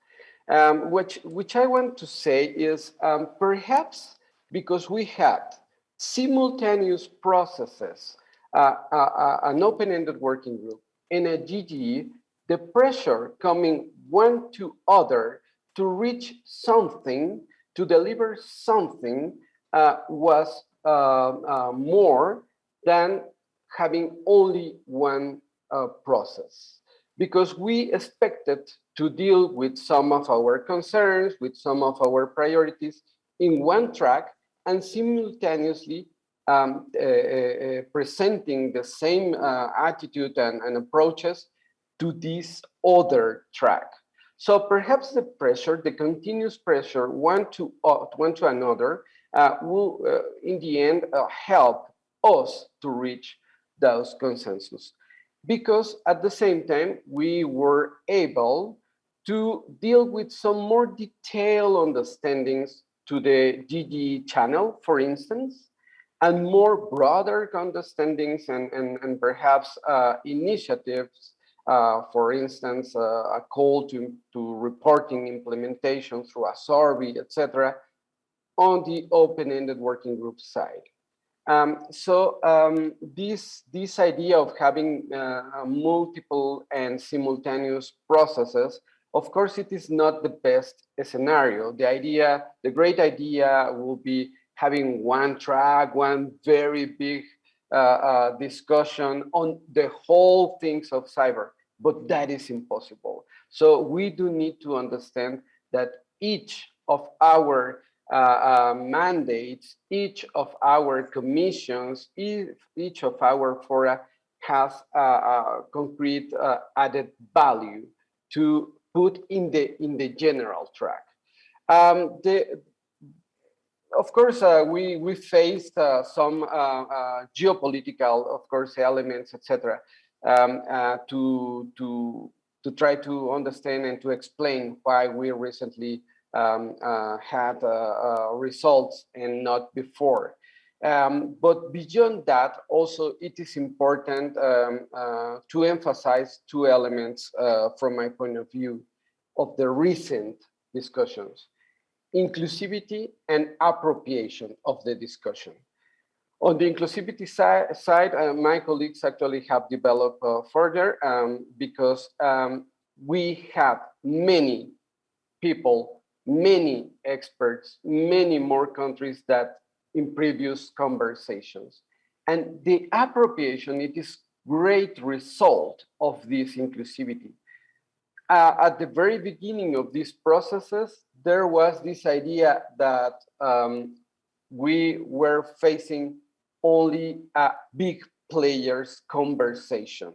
Um, which, which I want to say is um, perhaps because we had simultaneous processes, uh, uh, uh an open-ended working group and a GGE, the pressure coming one to other to reach something, to deliver something uh, was uh, uh, more than having only one process because we expected to deal with some of our concerns, with some of our priorities in one track and simultaneously um, uh, uh, presenting the same uh, attitude and, and, approaches to this other track. So perhaps the pressure, the continuous pressure one to, uh, one to another uh, will, uh, in the end, help us to reach those consensus. Because at the same time, we were able to deal with some more detailed understandings to the DD channel, for instance, and more broader understandings and, and, and perhaps uh, initiatives, uh, for instance, uh, a call to, to reporting implementation through a survey, etc., on the open-ended working group side. Um, so um, this, this idea of having uh, multiple and simultaneous processes of course, it is not the best scenario. The idea, the great idea will be having one track, one very big uh, uh, discussion on the whole things of cyber, but that is impossible. So we do need to understand that each of our mandates, each of our commissions, each of our fora has a concrete uh, added value to put in the in the general track. Um, the, of course, uh, we we faced uh, some uh, uh geopolitical, of course, elements, etc., um, uh, to to to try to understand and to explain why we recently um, uh, had results and not before. Um, but beyond that, also it is important um, uh, to emphasize two elements uh, from my point of view of the recent discussions, inclusivity and appropriation of the discussion. On the inclusivity si side, uh, my colleagues actually have developed uh, further um, because um, we have many people, many experts, many more countries that in previous conversations. And the appropriation, it is great result of this inclusivity. Uh, at the very beginning of these processes, there was this idea that um, we were facing only a big players conversation.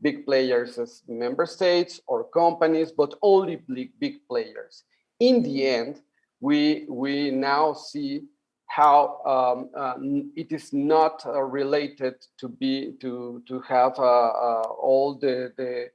Big players as member states or companies, but only big, big players. In the end, we, we now see how um, uh, it is not uh, related to be to to have uh, uh all the, the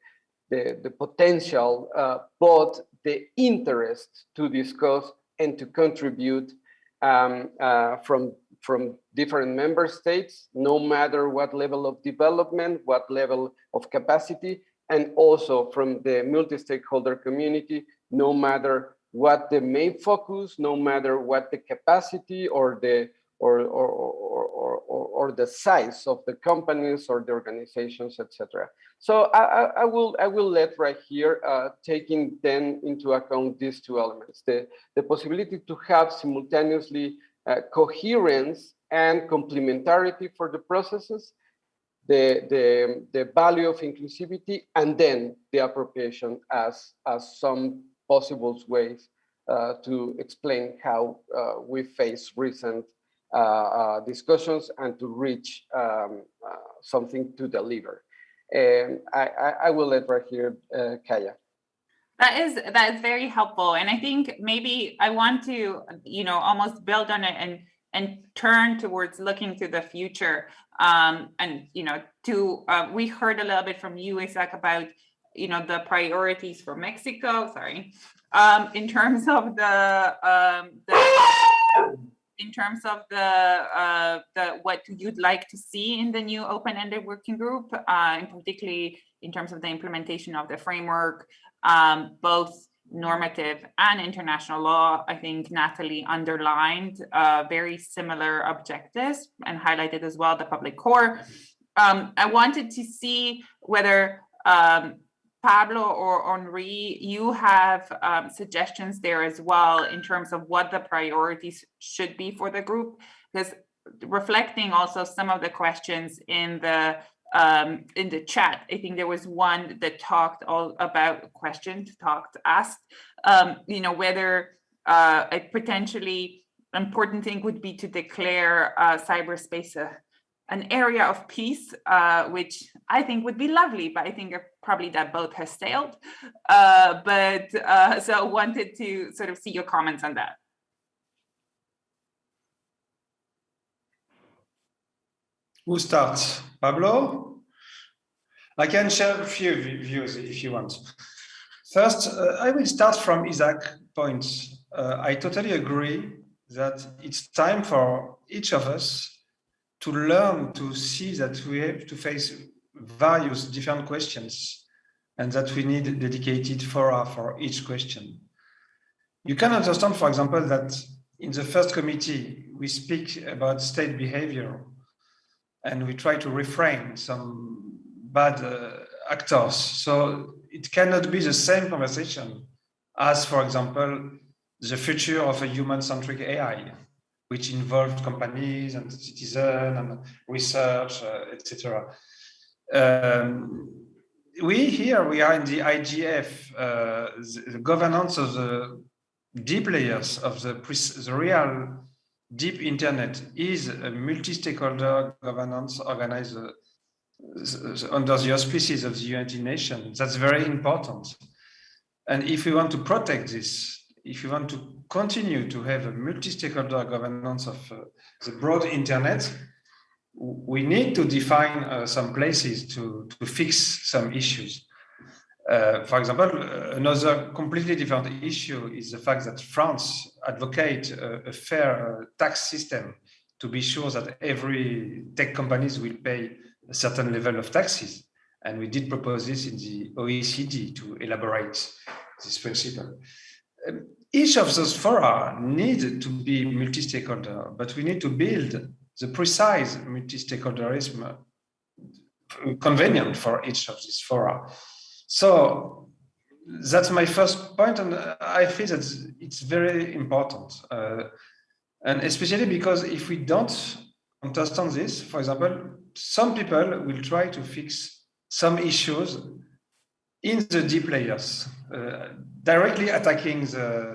the the potential, uh, but the interest to discuss and to contribute um, uh, from from different member states, no matter what level of development, what level of capacity, and also from the multi-stakeholder community, no matter what the main focus, no matter what the capacity or the or or or, or, or the size of the companies or the organizations, etc. So I, I, will I will let right here uh, taking then into account these two elements: the the possibility to have simultaneously uh, coherence and complementarity for the processes, the, the, the value of inclusivity, and then the appropriation as, as some possible ways uh, to explain how uh, we face recent uh, uh, discussions and to reach um, uh, something to deliver. And I, I, I, will let right here, Kaja. That is that is very helpful, and I think maybe I want to, you know, almost build on it and and turn towards looking to the future. Um, and you know, to uh, we heard a little bit from you, Isaac, about you know the priorities for Mexico. Sorry, um, in terms of the, um, the in terms of the uh, the what you'd like to see in the new open-ended working group, uh, and particularly in terms of the implementation of the framework, um, both normative and international law, I think Nathalie underlined uh, very similar objectives and highlighted as well the public core. Um, I wanted to see whether um, Pablo or Henri, you have um, suggestions there as well in terms of what the priorities should be for the group, because reflecting also some of the questions in the um, in the chat, I think there was one that talked all about questions talked asked, um, you know, whether uh, potentially important thing would be to declare uh, cyberspace a, an area of peace, uh, which I think would be lovely, but I think probably that boat has sailed. Uh, but uh, so wanted to sort of see your comments on that. Who starts? Pablo? I can share a few views if you want. First, uh, I will start from Isaac's point. Uh, I totally agree that it's time for each of us to learn to see that we have to face various different questions and that we need dedicated fora for each question. You can understand, for example, that in the first committee, we speak about state behavior and we try to refrain some bad uh, actors. So it cannot be the same conversation as, for example, the future of a human-centric AI, which involved companies and citizens and research, uh, etc. Um, we here, we are in the IGF, uh, the, the, governance of the deep layers of the, the real deep internet is a multi-stakeholder governance organized uh, under the auspices of the United Nations. That's very important. And if we want to protect this, if we want to continue to have a multi-stakeholder governance of uh, the broad internet, we need to define uh, some places to, to fix some issues. Uh, for example, another completely different issue is the fact that France advocates a, a fair uh, tax system to be sure that every tech companies will pay a certain level of taxes. And we did propose this in the OECD to elaborate this principle. Um, each of those fora need to be multi-stakeholder, but we need to build the precise multi-stakeholderism uh, convenient for each of these fora. So that's my first point, and I feel that it's very important. Uh, and especially because if we don't understand this, for example, some people will try to fix some issues in the deep layers, uh, directly attacking the,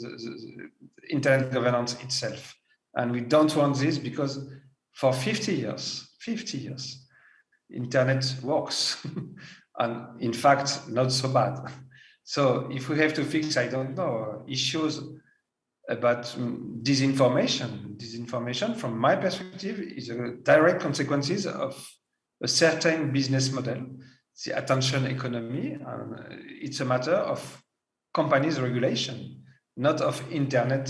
the, the, internet governance itself. And we don't want this because for 50 years, 50 years, internet works. and in fact, not so bad. So if we have to fix, I don't know, issues about mm, disinformation. Disinformation, from my perspective, is a direct consequences of a certain business model, the attention economy. And it's a matter of companies regulation, not of internet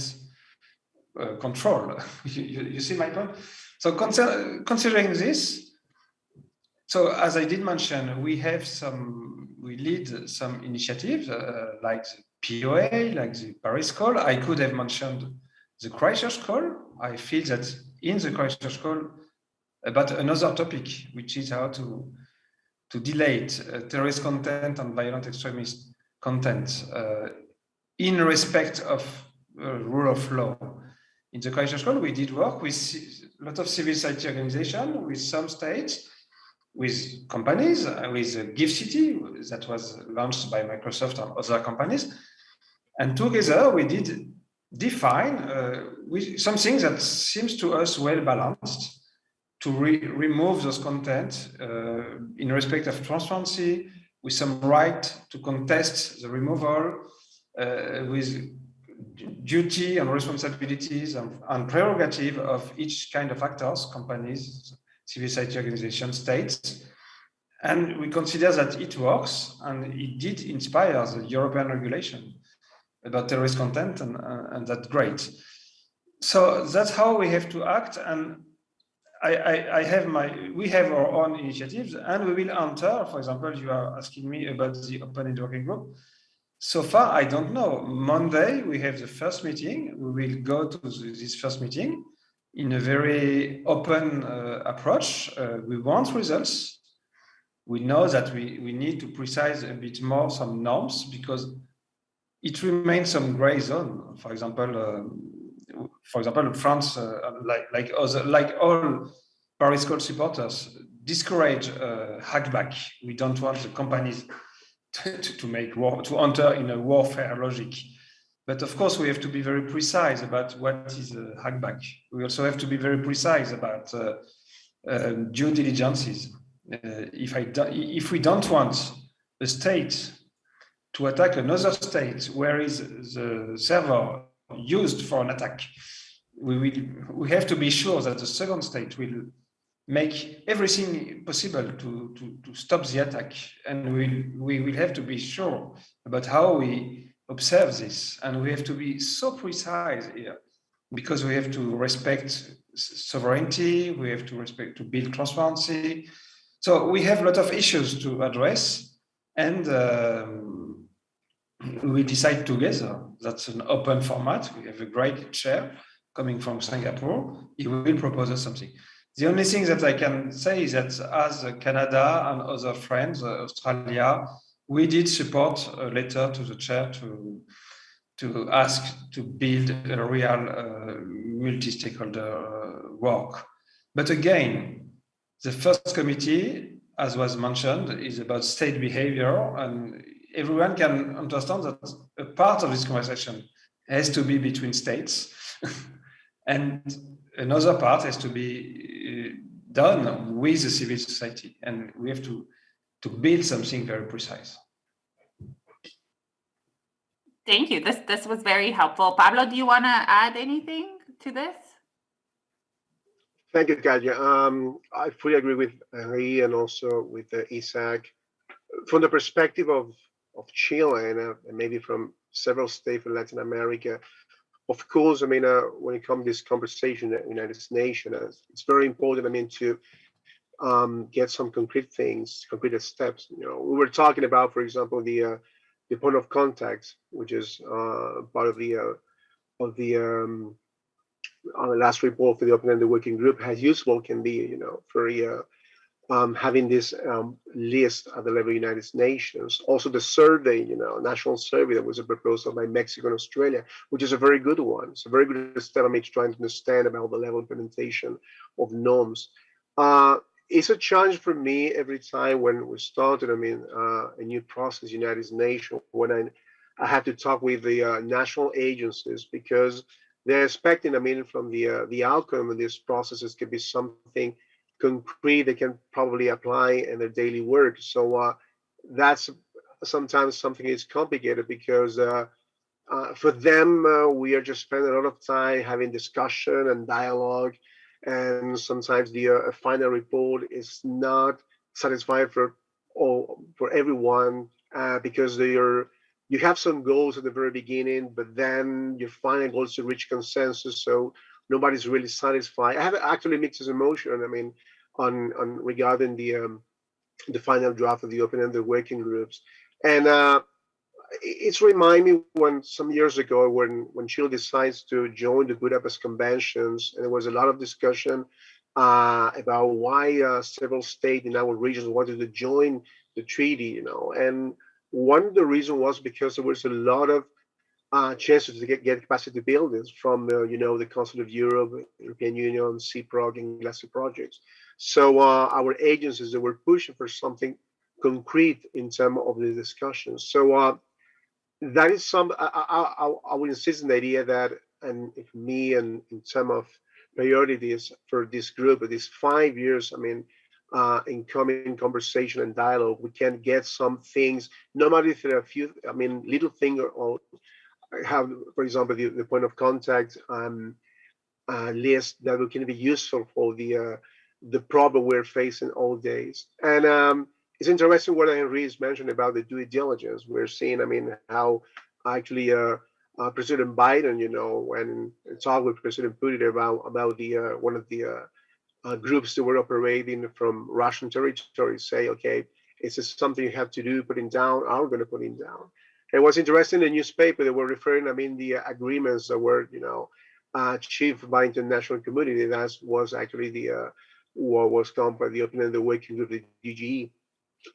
uh, control. you, you, see my point? So considering this, so as I did mention, we have some, we lead some initiatives uh, like POA, like the Paris call. I could have mentioned the Christchurch call. I feel that in the Christchurch call about another topic, which is how to to delete uh, terrorist content and violent extremist content uh, in respect of uh, rule of law. In the Christchurch call, we did work with a lot of civil society organizations, with some states, with companies, uh, with GIFCT that was launched by Microsoft and other companies. And together we did define uh, something that seems to us well balanced to re remove those content uh, in respect of transparency, with some right to contest the removal, uh, with duty and responsibilities and, and, prerogative of each kind of actors, companies, civil society organizations, states. And we consider that it works and it did inspire the European regulation about terrorist content and, uh, and that's great. So that's how we have to act. And I, I, I, have my, we have our own initiatives and we will enter, for example, you are asking me about the open networking group. So far, I don't know. Monday, we have the first meeting. We will go to this first meeting in a very open uh, approach. Uh, we want results. We know that we, we need to precise a bit more some norms because it remains some gray zone. For example, uh, for example, France, uh, like like other like all Paris Call supporters, discourage uh, hackback. We don't want the companies to, make war to enter in a warfare logic. But of course, we have to be very precise about what is a hackback. We also have to be very precise about uh, uh, due diligences. Uh, if, I do, if we don't want a state to attack another state where is the server used for an attack, we will we have to be sure that the second state will make everything possible to, to, to stop the attack. And we, we will have to be sure about how we observe this. And we have to be so precise here because we have to respect sovereignty, we have to respect to build transparency. So we have a lot of issues to address and um, we decide together. That's an open format. We have a great chair coming from Singapore. He will propose us something. The only thing that I can say is that as Canada and other friends, uh, Australia, we did support a letter to the chair to, to ask to build a real uh, multi-stakeholder uh, work. But again, the first committee, as was mentioned, is about state behavior and everyone can understand that a part of this conversation has to be between states and another part has to be done with the civil society and we have to to build something very precise. Thank you. This this was very helpful. Pablo do you want to add anything to this? Thank you Kaja. um i fully agree with henri and also with uh, isaac. From the perspective of of chile and, uh, and maybe from several states in latin america of course, I mean, uh, when it comes to this conversation at United Nations, uh, it's very important, I mean, to um, get some concrete things, concrete steps. You know, we were talking about, for example, the uh, the point of contact, which is uh, part of the uh, of the um, on the last report for the open-ended working group, how useful can be, you know, for uh, um, having this um, list at the level of United Nations. Also the survey, you know, national survey that was a proposal by Mexico and Australia, which is a very good one. It's a very good mean, trying to understand about the level of implementation of norms. Uh, it's a challenge for me every time when we started, I mean, uh, a new process, United Nations, when I, I had to talk with the uh, national agencies because they're expecting, I mean, from the uh, the outcome of these processes could be something concrete they can probably apply in their daily work. So uh, that's sometimes something is complicated because uh, uh, for them, uh, we are just spending a lot of time having discussion and dialogue. And sometimes the uh, final report is not satisfied for all for everyone uh, because they are you have some goals at the very beginning, but then your final goals to reach consensus. So nobody's really satisfied. I have actually mixed emotion. I mean, on on regarding the um, the final draft of the open-ended working groups, and uh, it's remind me when some years ago when when Chile decides to join the Budapest conventions, and there was a lot of discussion uh, about why uh, several states in our regions wanted to join the treaty, you know, and one of the reasons was because there was a lot of uh, chances to get, get capacity buildings from, uh, you know, the Council of Europe, European Union, CPROG, and GLACY projects. So uh, our agencies they were pushing for something concrete in terms of the discussions. So uh, that is some, I, I, I, would insist on the idea that, and me and in terms of priorities for this group, these five years, I mean, uh, in coming conversation and dialogue, we can get some things, no matter if there are a few, I mean, little thing or, or have, for example, the, the point of contact um, uh, list that can be useful for the uh, the problem we're facing all days. And um, it's interesting what Henry is mentioned about the due diligence. We're seeing, I mean, how actually uh, uh, President Biden, you know, when talked with President Putin about about the uh, one of the uh, groups that were operating from Russian territory, say, okay, is this something you have to do, putting down? We going to put it down? And what's interesting, in the newspaper they were referring, I mean, the agreements that were, you know, achieved by international community. That was actually the uh, what was done by the opening of the working of the GGE.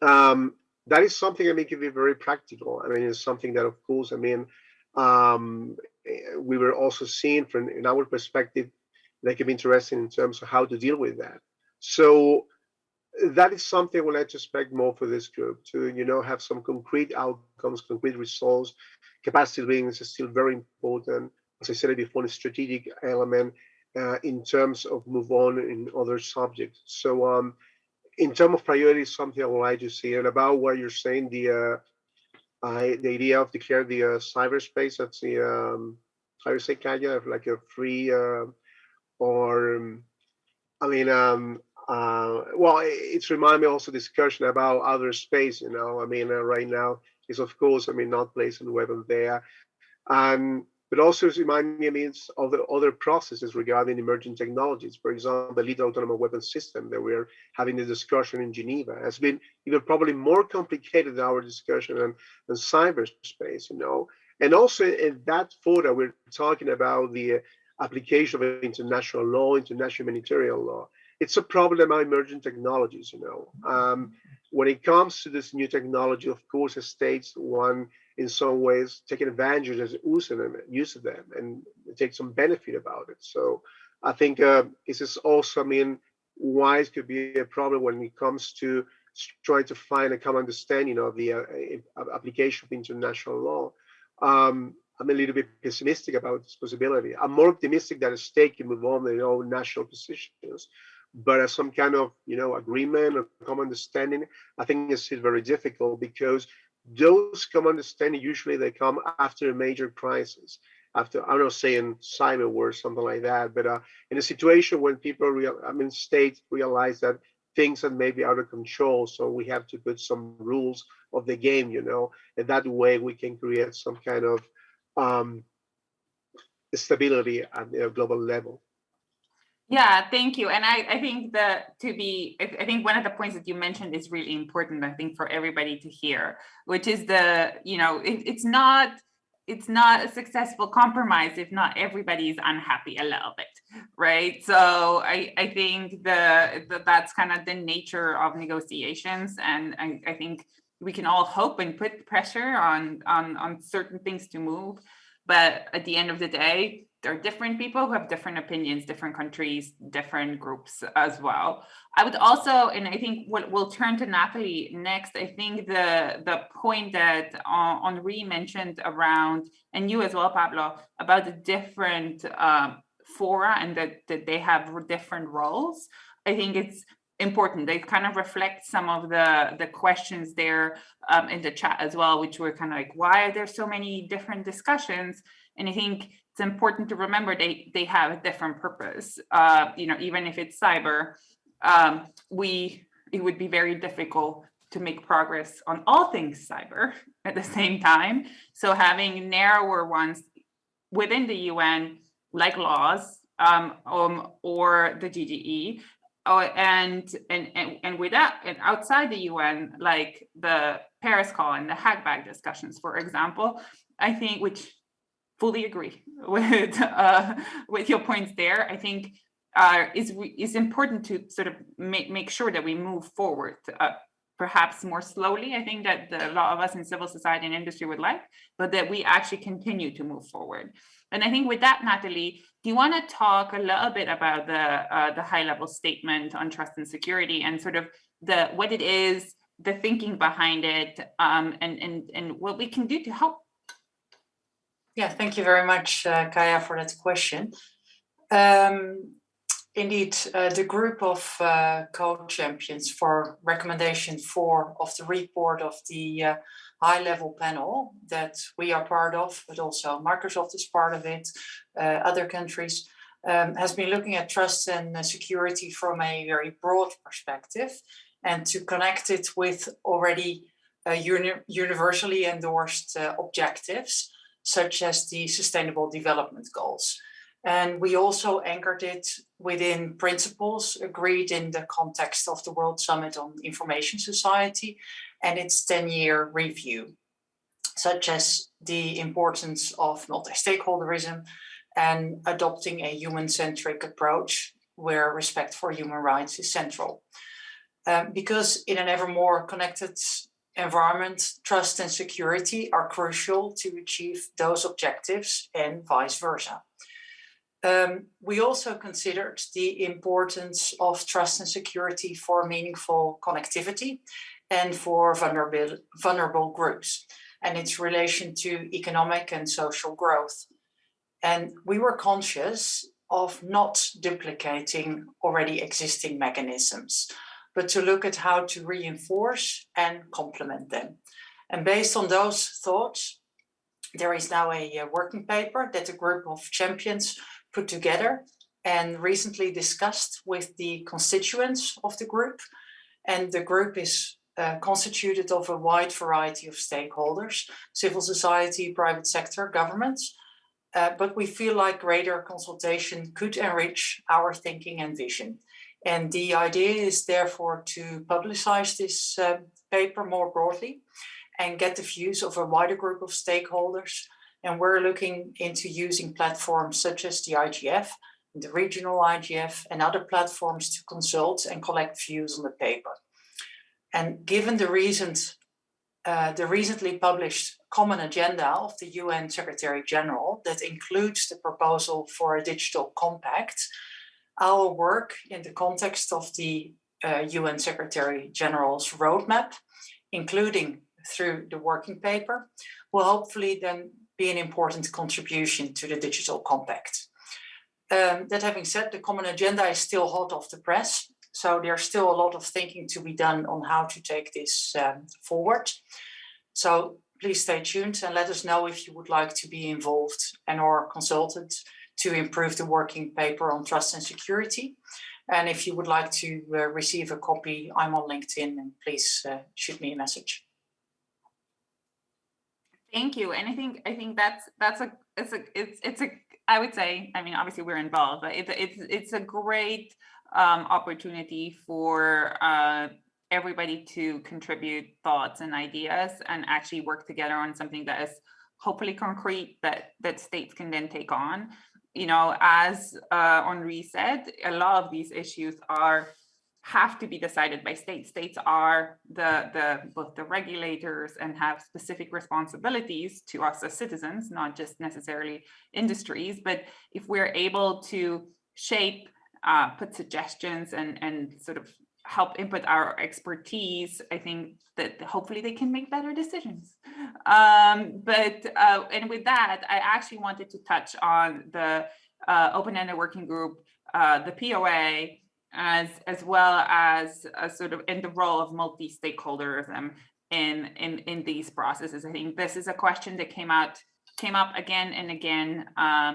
Um, that is something I mean can be very practical. I mean, it's something that, of course, I mean, um, we were also seeing from in our perspective that can be interesting in terms of how to deal with that. So that is something I would like to expect more for this group to, you know, have some concrete outcomes, concrete results. Capacity building is still very important. As I said before, a strategic element uh, in terms of move on in other subjects. So um, in terms of priorities, something I would like to see and about what you're saying, the uh, I, the idea of declare the uh, cyberspace, that's the, um, how you say, Kaja, like a free uh, or, um, I mean, um, uh, well, it's remind me also discussion about other space, you know, I mean, uh, right now is of course, I mean, not placing weapons there. And but also remind me means of the other processes regarding emerging technologies. For example, the lethal autonomous weapon system that we're having the discussion in Geneva has been even probably more complicated than our discussion on, on cyberspace, you know. And also in that photo, we're talking about the application of international law, international humanitarian law. It's a problem of emerging technologies, you know. Um, when it comes to this new technology, of course, the states one in some ways taking advantage of using them, using them, and take some benefit about it. So I think uh, this is also, I mean, why it could be a problem when it comes to trying to find a common understanding of the uh, application of international law. Um, I'm a little bit pessimistic about this possibility. I'm more optimistic that a state can move on their own national positions, but as some kind of you know agreement or common understanding, I think it's very difficult because those common understanding usually they come after a major crisis after i don't saying cyber war or something like that but uh, in a situation when people real i mean states realize that things are maybe out of control so we have to put some rules of the game you know and that way we can create some kind of um, stability at a global level yeah, thank you. And I, I think that to be, I think one of the points that you mentioned is really important, I think for everybody to hear, which is the, you know, it, it's not, it's not a successful compromise if not everybody is unhappy a little bit, right? So I, I think the, the that's kind of the nature of negotiations. And I, I think we can all hope and put pressure on, on, on certain things to move. But at the end of the day, there are different people who have different opinions, different countries, different groups as well. I would also, and I think we'll, we'll turn to Nathalie next. I think the the point that uh, Henri mentioned around, and you as well, Pablo, about the different um, fora and that, that they have different roles. I think it's important. They kind of reflect some of the, the questions there um, in the chat as well, which were kind of like, why are there so many different discussions? And I think it's important to remember they they have a different purpose. Uh, you know, even if it's cyber, um, we it would be very difficult to make progress on all things cyber at the same time. So having narrower ones within the UN, like laws um, um, or the GGE, oh, and, and and and with that, and outside the UN, like the Paris call and the Hackback discussions, for example, I think which fully agree with uh, with your points there. I think uh, is important to sort of make make sure that we move forward. Uh, perhaps more slowly, I think that the, a lot of us in civil society and industry would like, but that we actually continue to move forward. And I think with that, Nathalie, do you want to talk a little bit about the uh, the high level statement on trust and security and sort of the what it is, the thinking behind it, um, and and and what we can do to help yeah, thank you very much, uh, Kaja, for that question. Um, indeed, uh, the group of uh, co-champions for recommendation four of the report of the uh, high-level panel that we are part of, but also Microsoft is part of it, uh, other countries, um, has been looking at trust and uh, security from a very broad perspective and to connect it with already uni universally endorsed objectives such as the Sustainable Development Goals. And we also anchored it within principles agreed in the context of the World Summit on Information Society and its 10-year review, such as the importance of multi-stakeholderism and adopting a human-centric approach where respect for human rights is central. Um, because in an ever more connected environment, trust and security are crucial to achieve those objectives and vice versa. Um, we also considered the importance of trust and security for meaningful connectivity and for vulnerable, vulnerable groups and its relation to economic and social growth. And we were conscious of not duplicating already existing mechanisms, but to look at how to reinforce and complement them. And based on those thoughts, there is now a, a working paper that a group of champions put together and recently discussed with the constituents of the group. And the group is uh, constituted of a wide variety of stakeholders, civil society, private sector, governments. Uh, but we feel like greater consultation could enrich our thinking and vision. And the idea is therefore to publicize this uh, paper more broadly and get the views of a wider group of stakeholders. And we're looking into using platforms such as the IGF, the regional IGF and other platforms to consult and collect views on the paper. And given the recent, uh, the recently published common agenda of the UN Secretary General that includes the proposal for a digital compact, our work in the context of the uh, UN Secretary General's roadmap, including through the working paper, will hopefully then be an important contribution to the digital compact. Um, that having said, the common agenda is still hot off the press. So there's still a lot of thinking to be done on how to take this um, forward. So please stay tuned and let us know if you would like to be involved and or consulted to improve the working paper on trust and security. And if you would like to uh, receive a copy, I'm on LinkedIn and please uh, shoot me a message. Thank you. And I think I think that's that's a it's a it's it's a I would say I mean obviously we're involved, but it's it's it's a great um, opportunity for uh, everybody to contribute thoughts and ideas and actually work together on something that is hopefully concrete that that states can then take on. You know, as uh, Henri said, a lot of these issues are have to be decided by states. States are the, the both the regulators and have specific responsibilities to us as citizens, not just necessarily industries. But if we're able to shape, uh, put suggestions and, and sort of help input our expertise, I think that hopefully they can make better decisions. Um, but, uh, and with that, I actually wanted to touch on the uh, open-ended working group, uh, the POA, as as well as a sort of in the role of multi-stakeholderism in in in these processes. I think this is a question that came out came up again and again uh,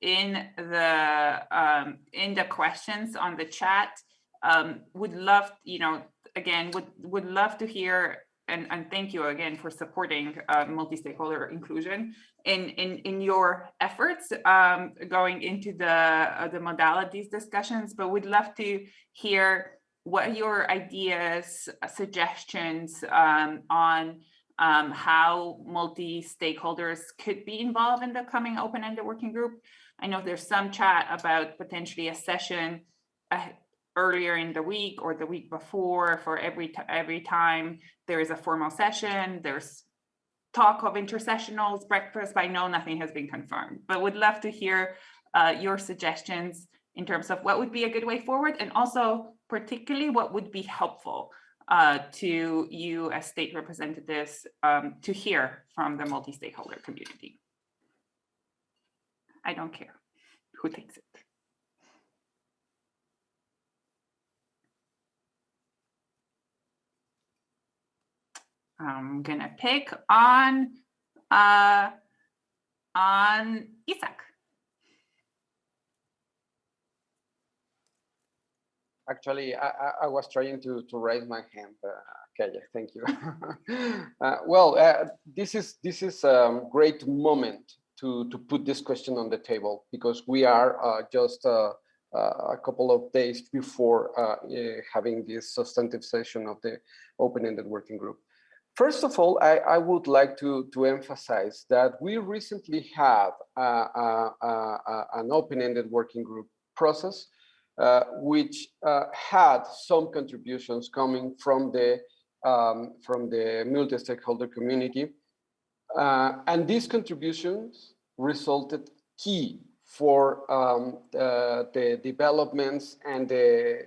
in the um, in the questions on the chat. Um, would love, you know, again, would would love to hear and, and thank you again for supporting uh, multi-stakeholder inclusion in, in, in your efforts um, going into the, uh, the modalities discussions, but we'd love to hear what your ideas, suggestions um, on um, how multi-stakeholders could be involved in the coming open-ended working group. I know there's some chat about potentially a session uh, earlier in the week or the week before for every every time there is a formal session there's talk of intersessionals breakfast i know nothing has been confirmed. But would love to hear uh, your suggestions in terms of what would be a good way forward and also particularly what would be helpful uh, to you as state representatives um, to hear from the multi-stakeholder community. I don't care who takes it I'm gonna pick on uh, on Isaac. Actually, I, I, was trying to, to raise my hand, uh, Kaja, thank you. uh, well, uh, this is this is a great moment to, to put this question on the table because we are uh, just uh, uh, a couple of days before having this substantive session of the open-ended working group. First of all, I, I, would like to, to emphasize that we recently have an open-ended working group process, uh, which uh, had some contributions coming from the um, from the multi-stakeholder community, uh, and these contributions resulted key for um, uh, the developments and the,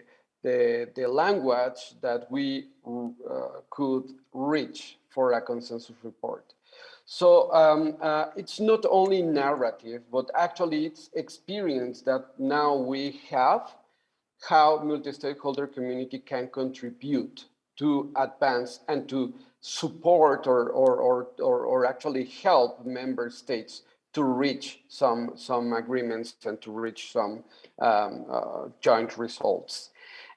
the, the language that we uh, could reach for a consensus report. So um, uh, it's not only narrative, but actually it's experience that now we have how multi-stakeholder community can contribute to advance and to support or, or, or, or, or actually help member states to reach some, some agreements and to reach some um, uh, joint results.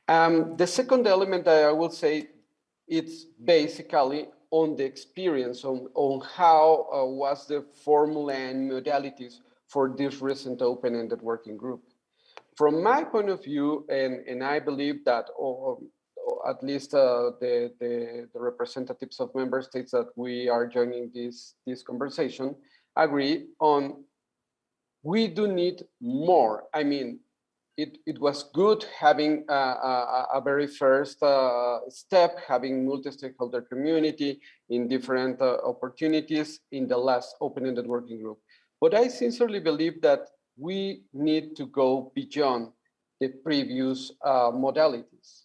Um, the second element that I will say, it's basically on the experience on, on how uh, was the formula and modalities for this recent open-ended working group. From my point of view, and, and I believe that or, or at least uh, the, the, the, representatives of member states that we are joining this, this conversation agree on we do need more. I mean, it, it was good having a, a, a very first uh, step, having multi-stakeholder community in different uh, opportunities in the last open-ended working group. But I sincerely believe that we need to go beyond the previous uh, modalities.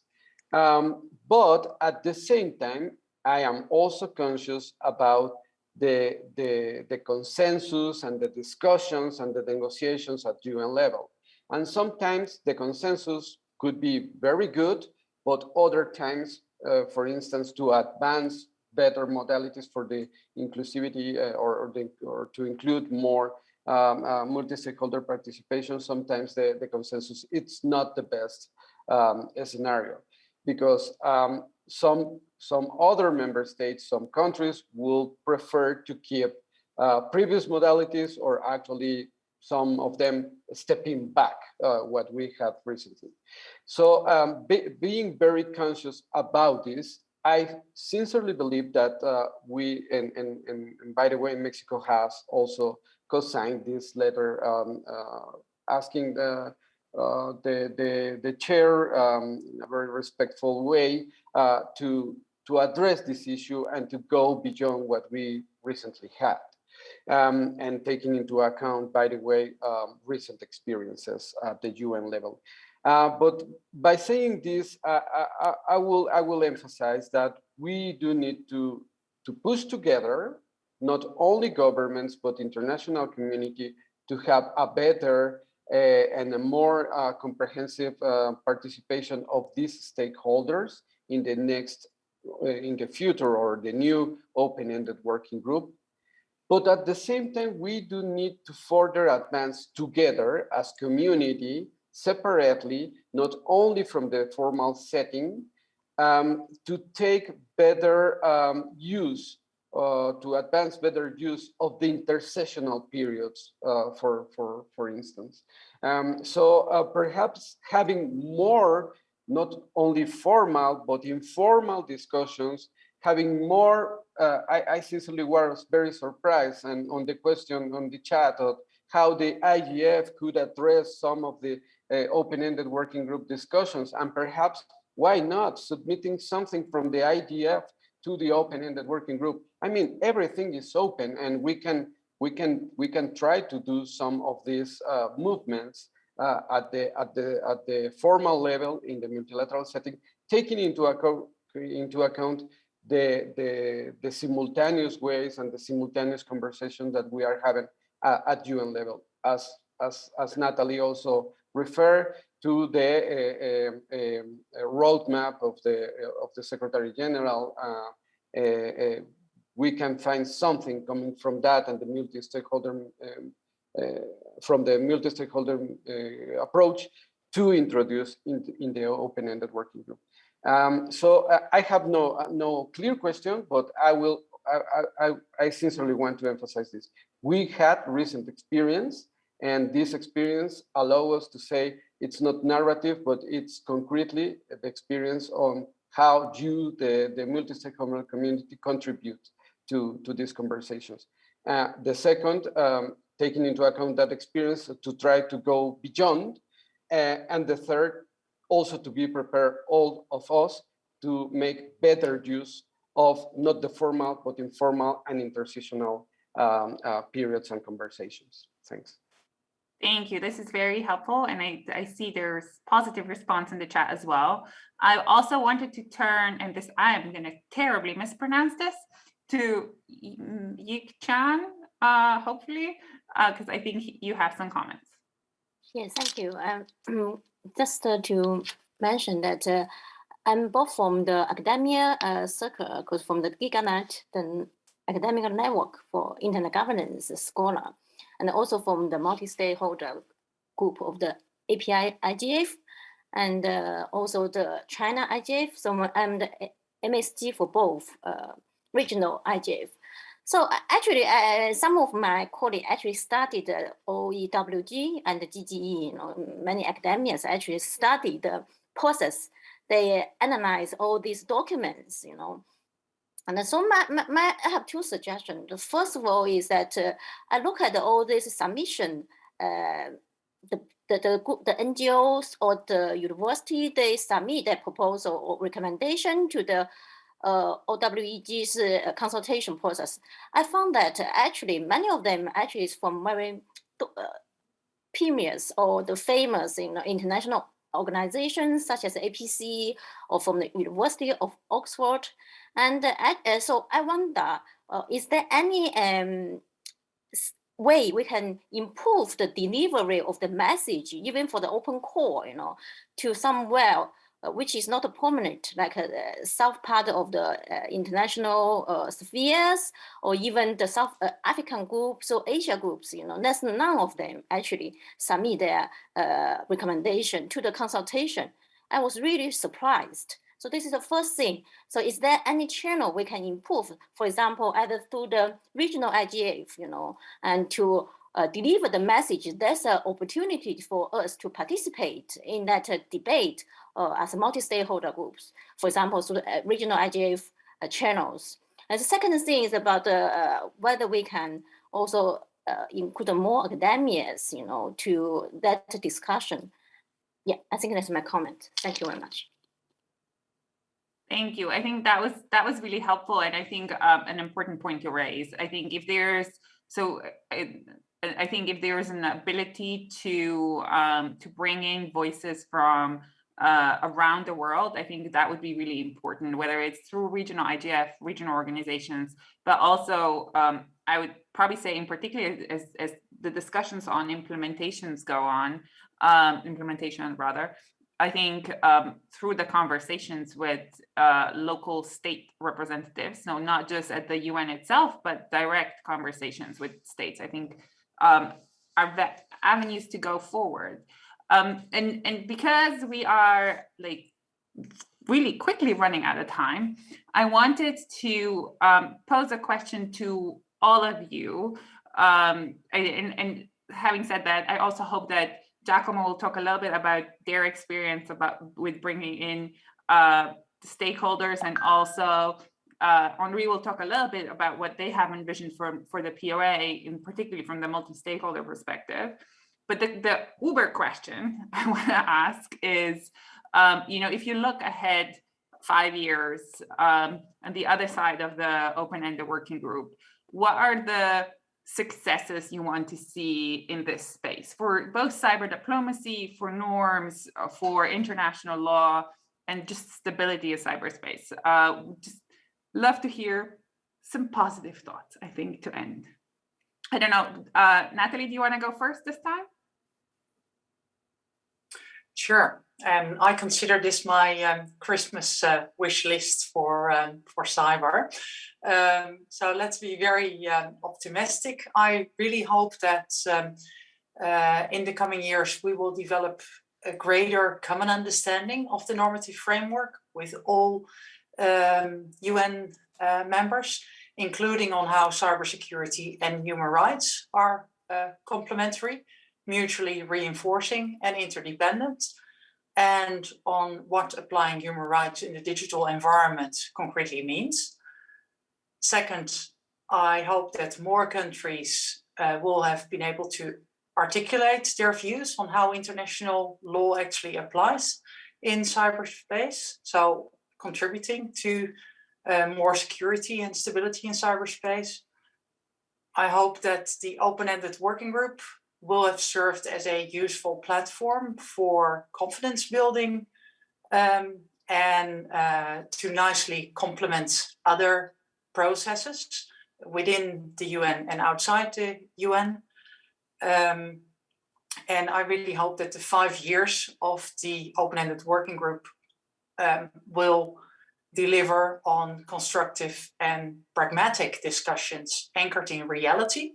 Um, but at the same time, I am also conscious about the, the, the consensus and the discussions and the negotiations at UN level. And sometimes the consensus could be very good, but other times, uh, for instance, to advance better modalities for the inclusivity uh, or, or, the, or, to include more um, uh, multi-stakeholder participation, sometimes the, the consensus, it's not the best um, scenario. Because um, some, some other member states, some countries will prefer to keep uh, previous modalities or actually some of them stepping back uh, what we had recently. So um, be, being very conscious about this, I sincerely believe that uh, we, and, and, and, by the way, Mexico has also co-signed this letter um, uh, asking the, uh, the, the, the, chair um, in a very respectful way uh, to, to address this issue and to go beyond what we recently had um, and taking into account, by the way, um, recent experiences at the UN level. Uh, but by saying this, I, I, I, will I will emphasize that we do need to to push together not only governments but international community to have a better uh, and a more uh, comprehensive uh, participation of these stakeholders in the next uh, in the future or the new open-ended working group but at the same time, we do need to further advance together as community, separately, not only from the formal setting, um, to take better um, use, uh, to advance better use of the intersessional periods, uh, for, for, for instance. Um, so uh, perhaps having more, not only formal, but informal discussions having more, uh, I, I sincerely was very surprised and on the question on the chat of how the IGF could address some of the uh, open-ended working group discussions and perhaps why not submitting something from the IGF to the open-ended working group. I mean, everything is open and we can we can we can try to do some of these uh, movements uh, at the at the at the formal level in the multilateral setting, taking into account into account the, the, the simultaneous ways and the simultaneous conversations that we are having uh, at UN level. As, as, as Nathalie also referred to the uh, uh, roadmap of the, of the Secretary General, uh, we can find something coming from that and the multi-stakeholder um, from the multi-stakeholder approach to introduce in, in the open-ended working group. Um, so uh, I have no uh, no clear question, but I will I, I, I sincerely want to emphasize this. We had recent experience, and this experience allow us to say it's not narrative, but it's concretely the experience on how you, the, the multi-stakeholder community, contribute to, to these conversations. Uh, the second, um, taking into account that experience to try to go beyond. Uh, and the third, also to be prepared, all of us, to make better use of not the formal, but informal and intersessional um, uh, periods and conversations. Thanks. Thank you. This is very helpful. And I, I see there's positive response in the chat as well. I also wanted to turn, and this I am going to terribly mispronounce this, to Yik Chan, uh, hopefully, because uh, I think you have some comments. Yes, thank you. Um, just uh, to mention that uh, I'm both from the academia uh, circle, because from the GigaNet, the academic network for internet governance scholar, and also from the multi-stakeholder group of the API IGF, and uh, also the China IGF. So I'm the MSG for both uh, regional IGF. So actually, uh, some of my colleagues actually studied the OEWG and the GGE. You know, many academics actually studied the process. They analyze all these documents. You know, and so my, my, my, I have two suggestions. The first of all is that uh, I look at all this submission. Uh, the, the, the, the NGOs or the university, they submit their proposal or recommendation to the uh, OEWG's uh, consultation process, I found that actually many of them actually is from very uh, premiers or the famous you know, international organizations such as APC or from the University of Oxford. And uh, so I wonder, uh, is there any um, way we can improve the delivery of the message, even for the open call, you know, to somewhere uh, which is not a prominent, like a, uh, south part of the uh, international uh, spheres, or even the South uh, African groups or Asia groups, you know, there's none of them actually submit their uh, recommendation to the consultation. I was really surprised. So this is the first thing. So is there any channel we can improve? For example, either through the regional IGF, you know, and to uh, deliver the message, there's an opportunity for us to participate in that uh, debate uh, as multi-stakeholder groups, for example, through the regional IGF uh, channels. And the second thing is about uh, whether we can also uh, include more academics, you know, to that discussion. Yeah, I think that's my comment. Thank you very much. Thank you. I think that was that was really helpful, and I think um, an important point to raise. I think if there's so. I, I think if there is an ability to um, to bring in voices from uh, around the world, I think that would be really important, whether it's through regional IGF, regional organizations, but also um, I would probably say in particular as, as the discussions on implementations go on, um, implementation rather, I think um, through the conversations with uh, local state representatives, no, not just at the UN itself, but direct conversations with states, I think um, are avenues to go forward. Um, and, and because we are like really quickly running out of time, I wanted to um, pose a question to all of you. Um, and, and having said that, I also hope that Giacomo will talk a little bit about their experience about with bringing in uh, stakeholders and also uh, Henri will talk a little bit about what they have envisioned for, for the POA, in particularly from the multi-stakeholder perspective. But the, the Uber question I want to ask is, um, you know, if you look ahead five years um, on the other side of the open-ended working group, what are the successes you want to see in this space for both cyber diplomacy, for norms, uh, for international law, and just stability of cyberspace? Uh, just love to hear some positive thoughts, I think, to end. I don't know, uh, Nathalie, do you want to go first this time? Sure. Um, I consider this my um, Christmas uh, wish list for um, for cyber. Um, so let's be very um, optimistic. I really hope that um, uh, in the coming years we will develop a greater common understanding of the normative framework with all UN uh, members, including on how cybersecurity and human rights are uh, complementary mutually reinforcing and interdependent, and on what applying human rights in the digital environment concretely means. Second, I hope that more countries uh, will have been able to articulate their views on how international law actually applies in cyberspace. So contributing to uh, more security and stability in cyberspace. I hope that the open-ended working group will have served as a useful platform for confidence building um, and uh, to nicely complement other processes within the UN and outside the UN. Um, and I really hope that the five years of the open-ended working group um, will deliver on constructive and pragmatic discussions anchored in reality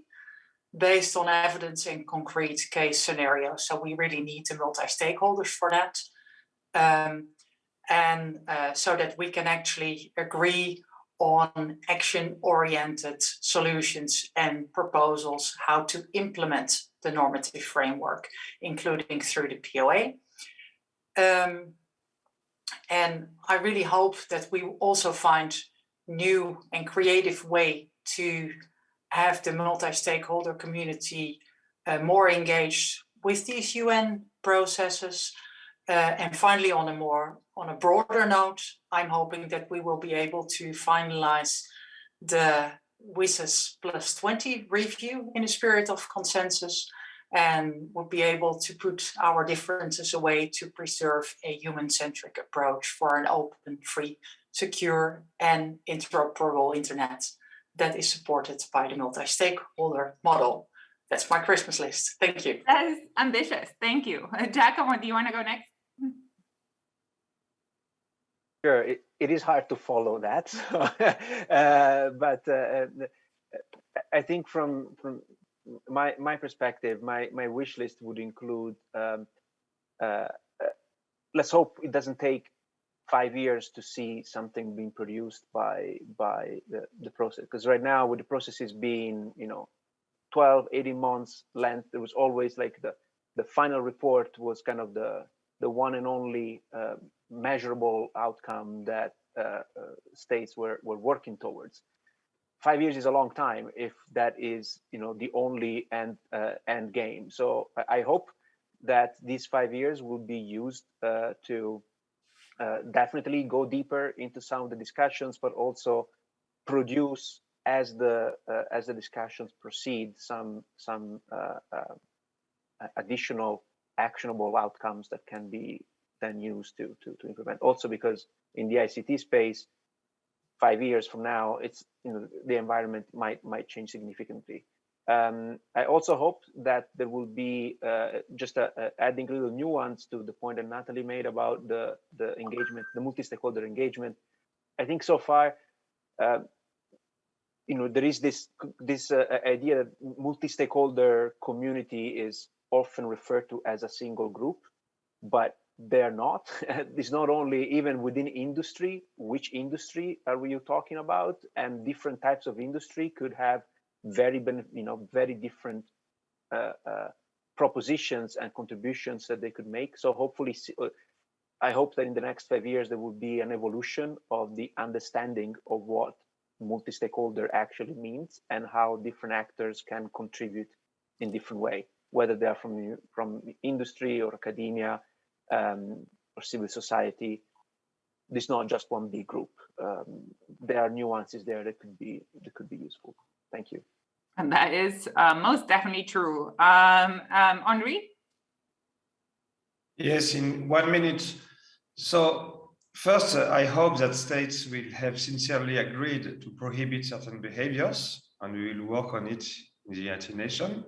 based on evidence in concrete case scenarios. So we really need the multi-stakeholders for that. Um, and uh, so that we can actually agree on action-oriented solutions and proposals how to implement the normative framework, including through the POA. Um, and I really hope that we also find new and creative way to have the multi-stakeholder community uh, more engaged with these UN processes. Uh, and finally, on a more on a broader note, I'm hoping that we will be able to finalize the WSIS plus 20 review in a spirit of consensus and would be able to put our differences away to preserve a human-centric approach for an open, free, secure and interoperable internet that is supported by the multi-stakeholder model. That's my Christmas list. Thank you. That is ambitious. Thank you. Giacomo, do you want to go next? Sure, it, it is hard to follow that, uh, but uh, I think from from my my perspective, my my wish list would include. Um, uh, let's hope it doesn't take five years to see something being produced by by the, the process. Because right now with the processes being you know 12 18 months length there was always like the the final report was kind of the the one and only uh, measurable outcome that uh, uh, states were were working towards. Five years is a long time if that is you know the only end uh, end game. So I, hope that these five years will be used uh, to uh, definitely go deeper into some of the discussions, but also produce as the uh, as the discussions proceed some some uh, uh, additional actionable outcomes that can be then used to, to to implement. Also, because in the ICT space, five years from now, it's you know the environment might might change significantly. Um, I also hope that there will be uh, just a, a adding a little nuance to the point that Nathalie made about the, the engagement, the multi-stakeholder engagement. I think so far, uh, you know, there is this this uh, idea that multi-stakeholder community is often referred to as a single group, but they're not. it's not only even within industry, which industry are we talking about? And different types of industry could have very you know very different uh, uh, propositions and contributions that they could make. So hopefully, uh, I hope that in the next five years there will be an evolution of the understanding of what multi-stakeholder actually means and how different actors can contribute in different way, whether they are from from industry or academia um, or civil society. There's not just one big group. Um, there are nuances there that could be that could be useful. Thank you. And that is uh, most definitely true. Um, um, Henri? Yes, in one minute. So first, uh, I hope that states will have sincerely agreed to prohibit certain behaviors, and we will work on it in the United Nations.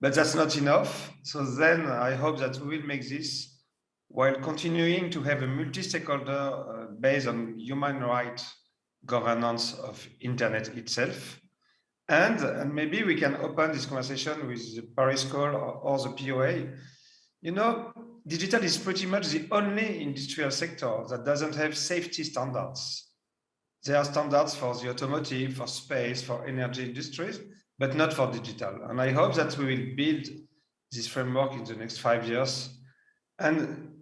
But that's not enough. So then I hope that we will make this while continuing to have a multi-stakeholder uh, based on human right governance of internet itself and, maybe we can open this conversation with the Paris Call or, or the POA. You know, digital is pretty much the only industrial sector that doesn't have safety standards. There are standards for the automotive, for space, for energy industries, but not for digital. And I hope that we will build this framework in the next five years. And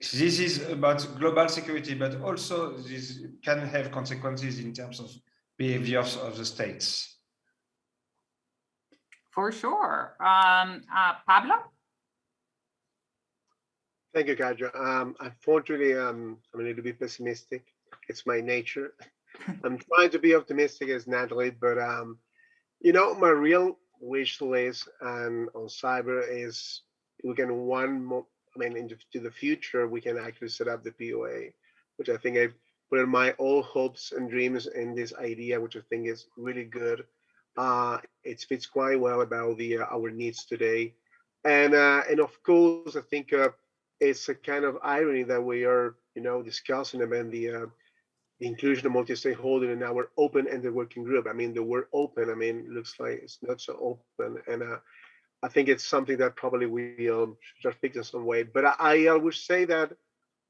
this is about global security, but also this can have consequences in terms of behaviors of the states. For sure. Um, uh, Pablo? Thank you, Kaja. Um, unfortunately, um, I'm a little bit pessimistic. It's my nature. I'm trying to be optimistic as Nathalie, but um, you know, my real wish list and on cyber is we can one more, I mean, into the future, we can actually set up the POA, which I think I put in my all hopes and dreams in this idea, which I think is really good. Uh, it fits quite well about the uh, our needs today, and uh, and of course, I think uh, it's a kind of irony that we are, you know, discussing about the uh, the inclusion of multi-stakeholder in our open-ended working group. I mean, the word open, I mean, looks like it's not so open. And uh, I think it's something that probably we um, should fix in some way. But I, I would say that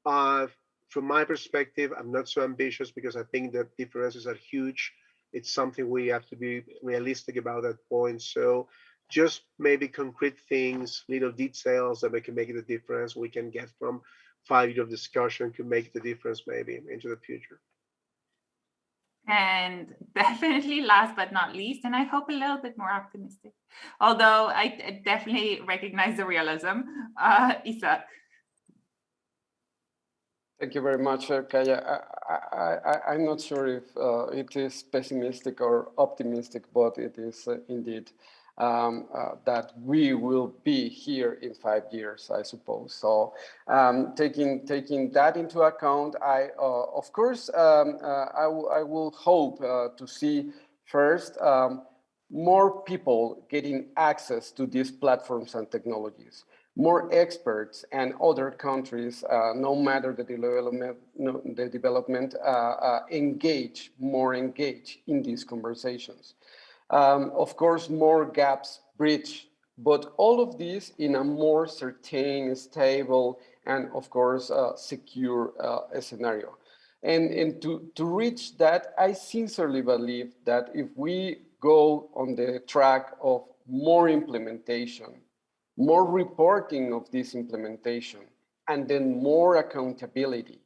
from my perspective, I'm not so ambitious because I think the differences are huge. It's something we have to be realistic about that point. So just maybe concrete things, little details that we can make the difference we can get from five years of discussion could make the difference maybe into the future. And definitely last but not least, and I hope a little bit more optimistic, although I definitely recognize the realism, uh, Isaac. Thank you very much, uh, Kaja. I, am not sure if uh, it is pessimistic or optimistic, but it is uh, indeed um, uh, that we will be here in five years, I suppose. So um, taking taking that into account, I uh, of course um, uh, I, I will hope to see first um, more people getting access to these platforms and technologies more experts and other countries, uh, no matter the development, no, the development uh, uh, engage, more engage in these conversations. Um, of course, more gaps bridge, but all of these in a more certain, stable, and of course, uh, secure uh, scenario. And, and to, to reach that, I sincerely believe that if we go on the track of more implementation, more reporting of this implementation, and then more accountability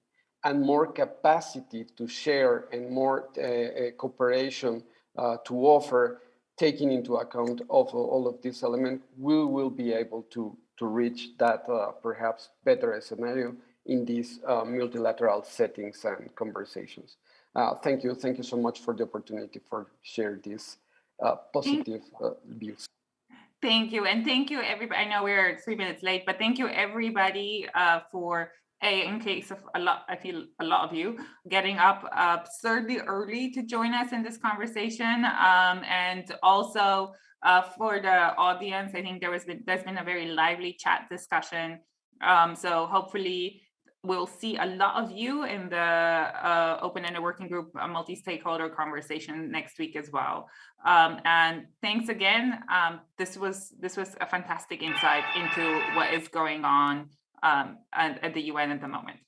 and more capacity to share and more uh, uh cooperation uh, to offer, taking into account of all of these elements, we will be able to, to reach that uh, perhaps better scenario in these uh, multilateral settings and conversations. Uh, thank you. Thank you so much for the opportunity for share these uh, positive uh, views. Thank you. And thank you, everybody. I know we're three minutes late, but thank you, everybody, uh, for a, in case of a lot, I feel a lot of you getting up absurdly early to join us in this conversation. Um, and also uh, for the audience, I think there was been, there's been a very lively chat discussion. Um, so hopefully we'll see a lot of you in the uh, open-ended working group multi-stakeholder conversation next week as well. Um, and thanks again. Um, this was this was a fantastic insight into what is going on um, at, at the UN at the moment.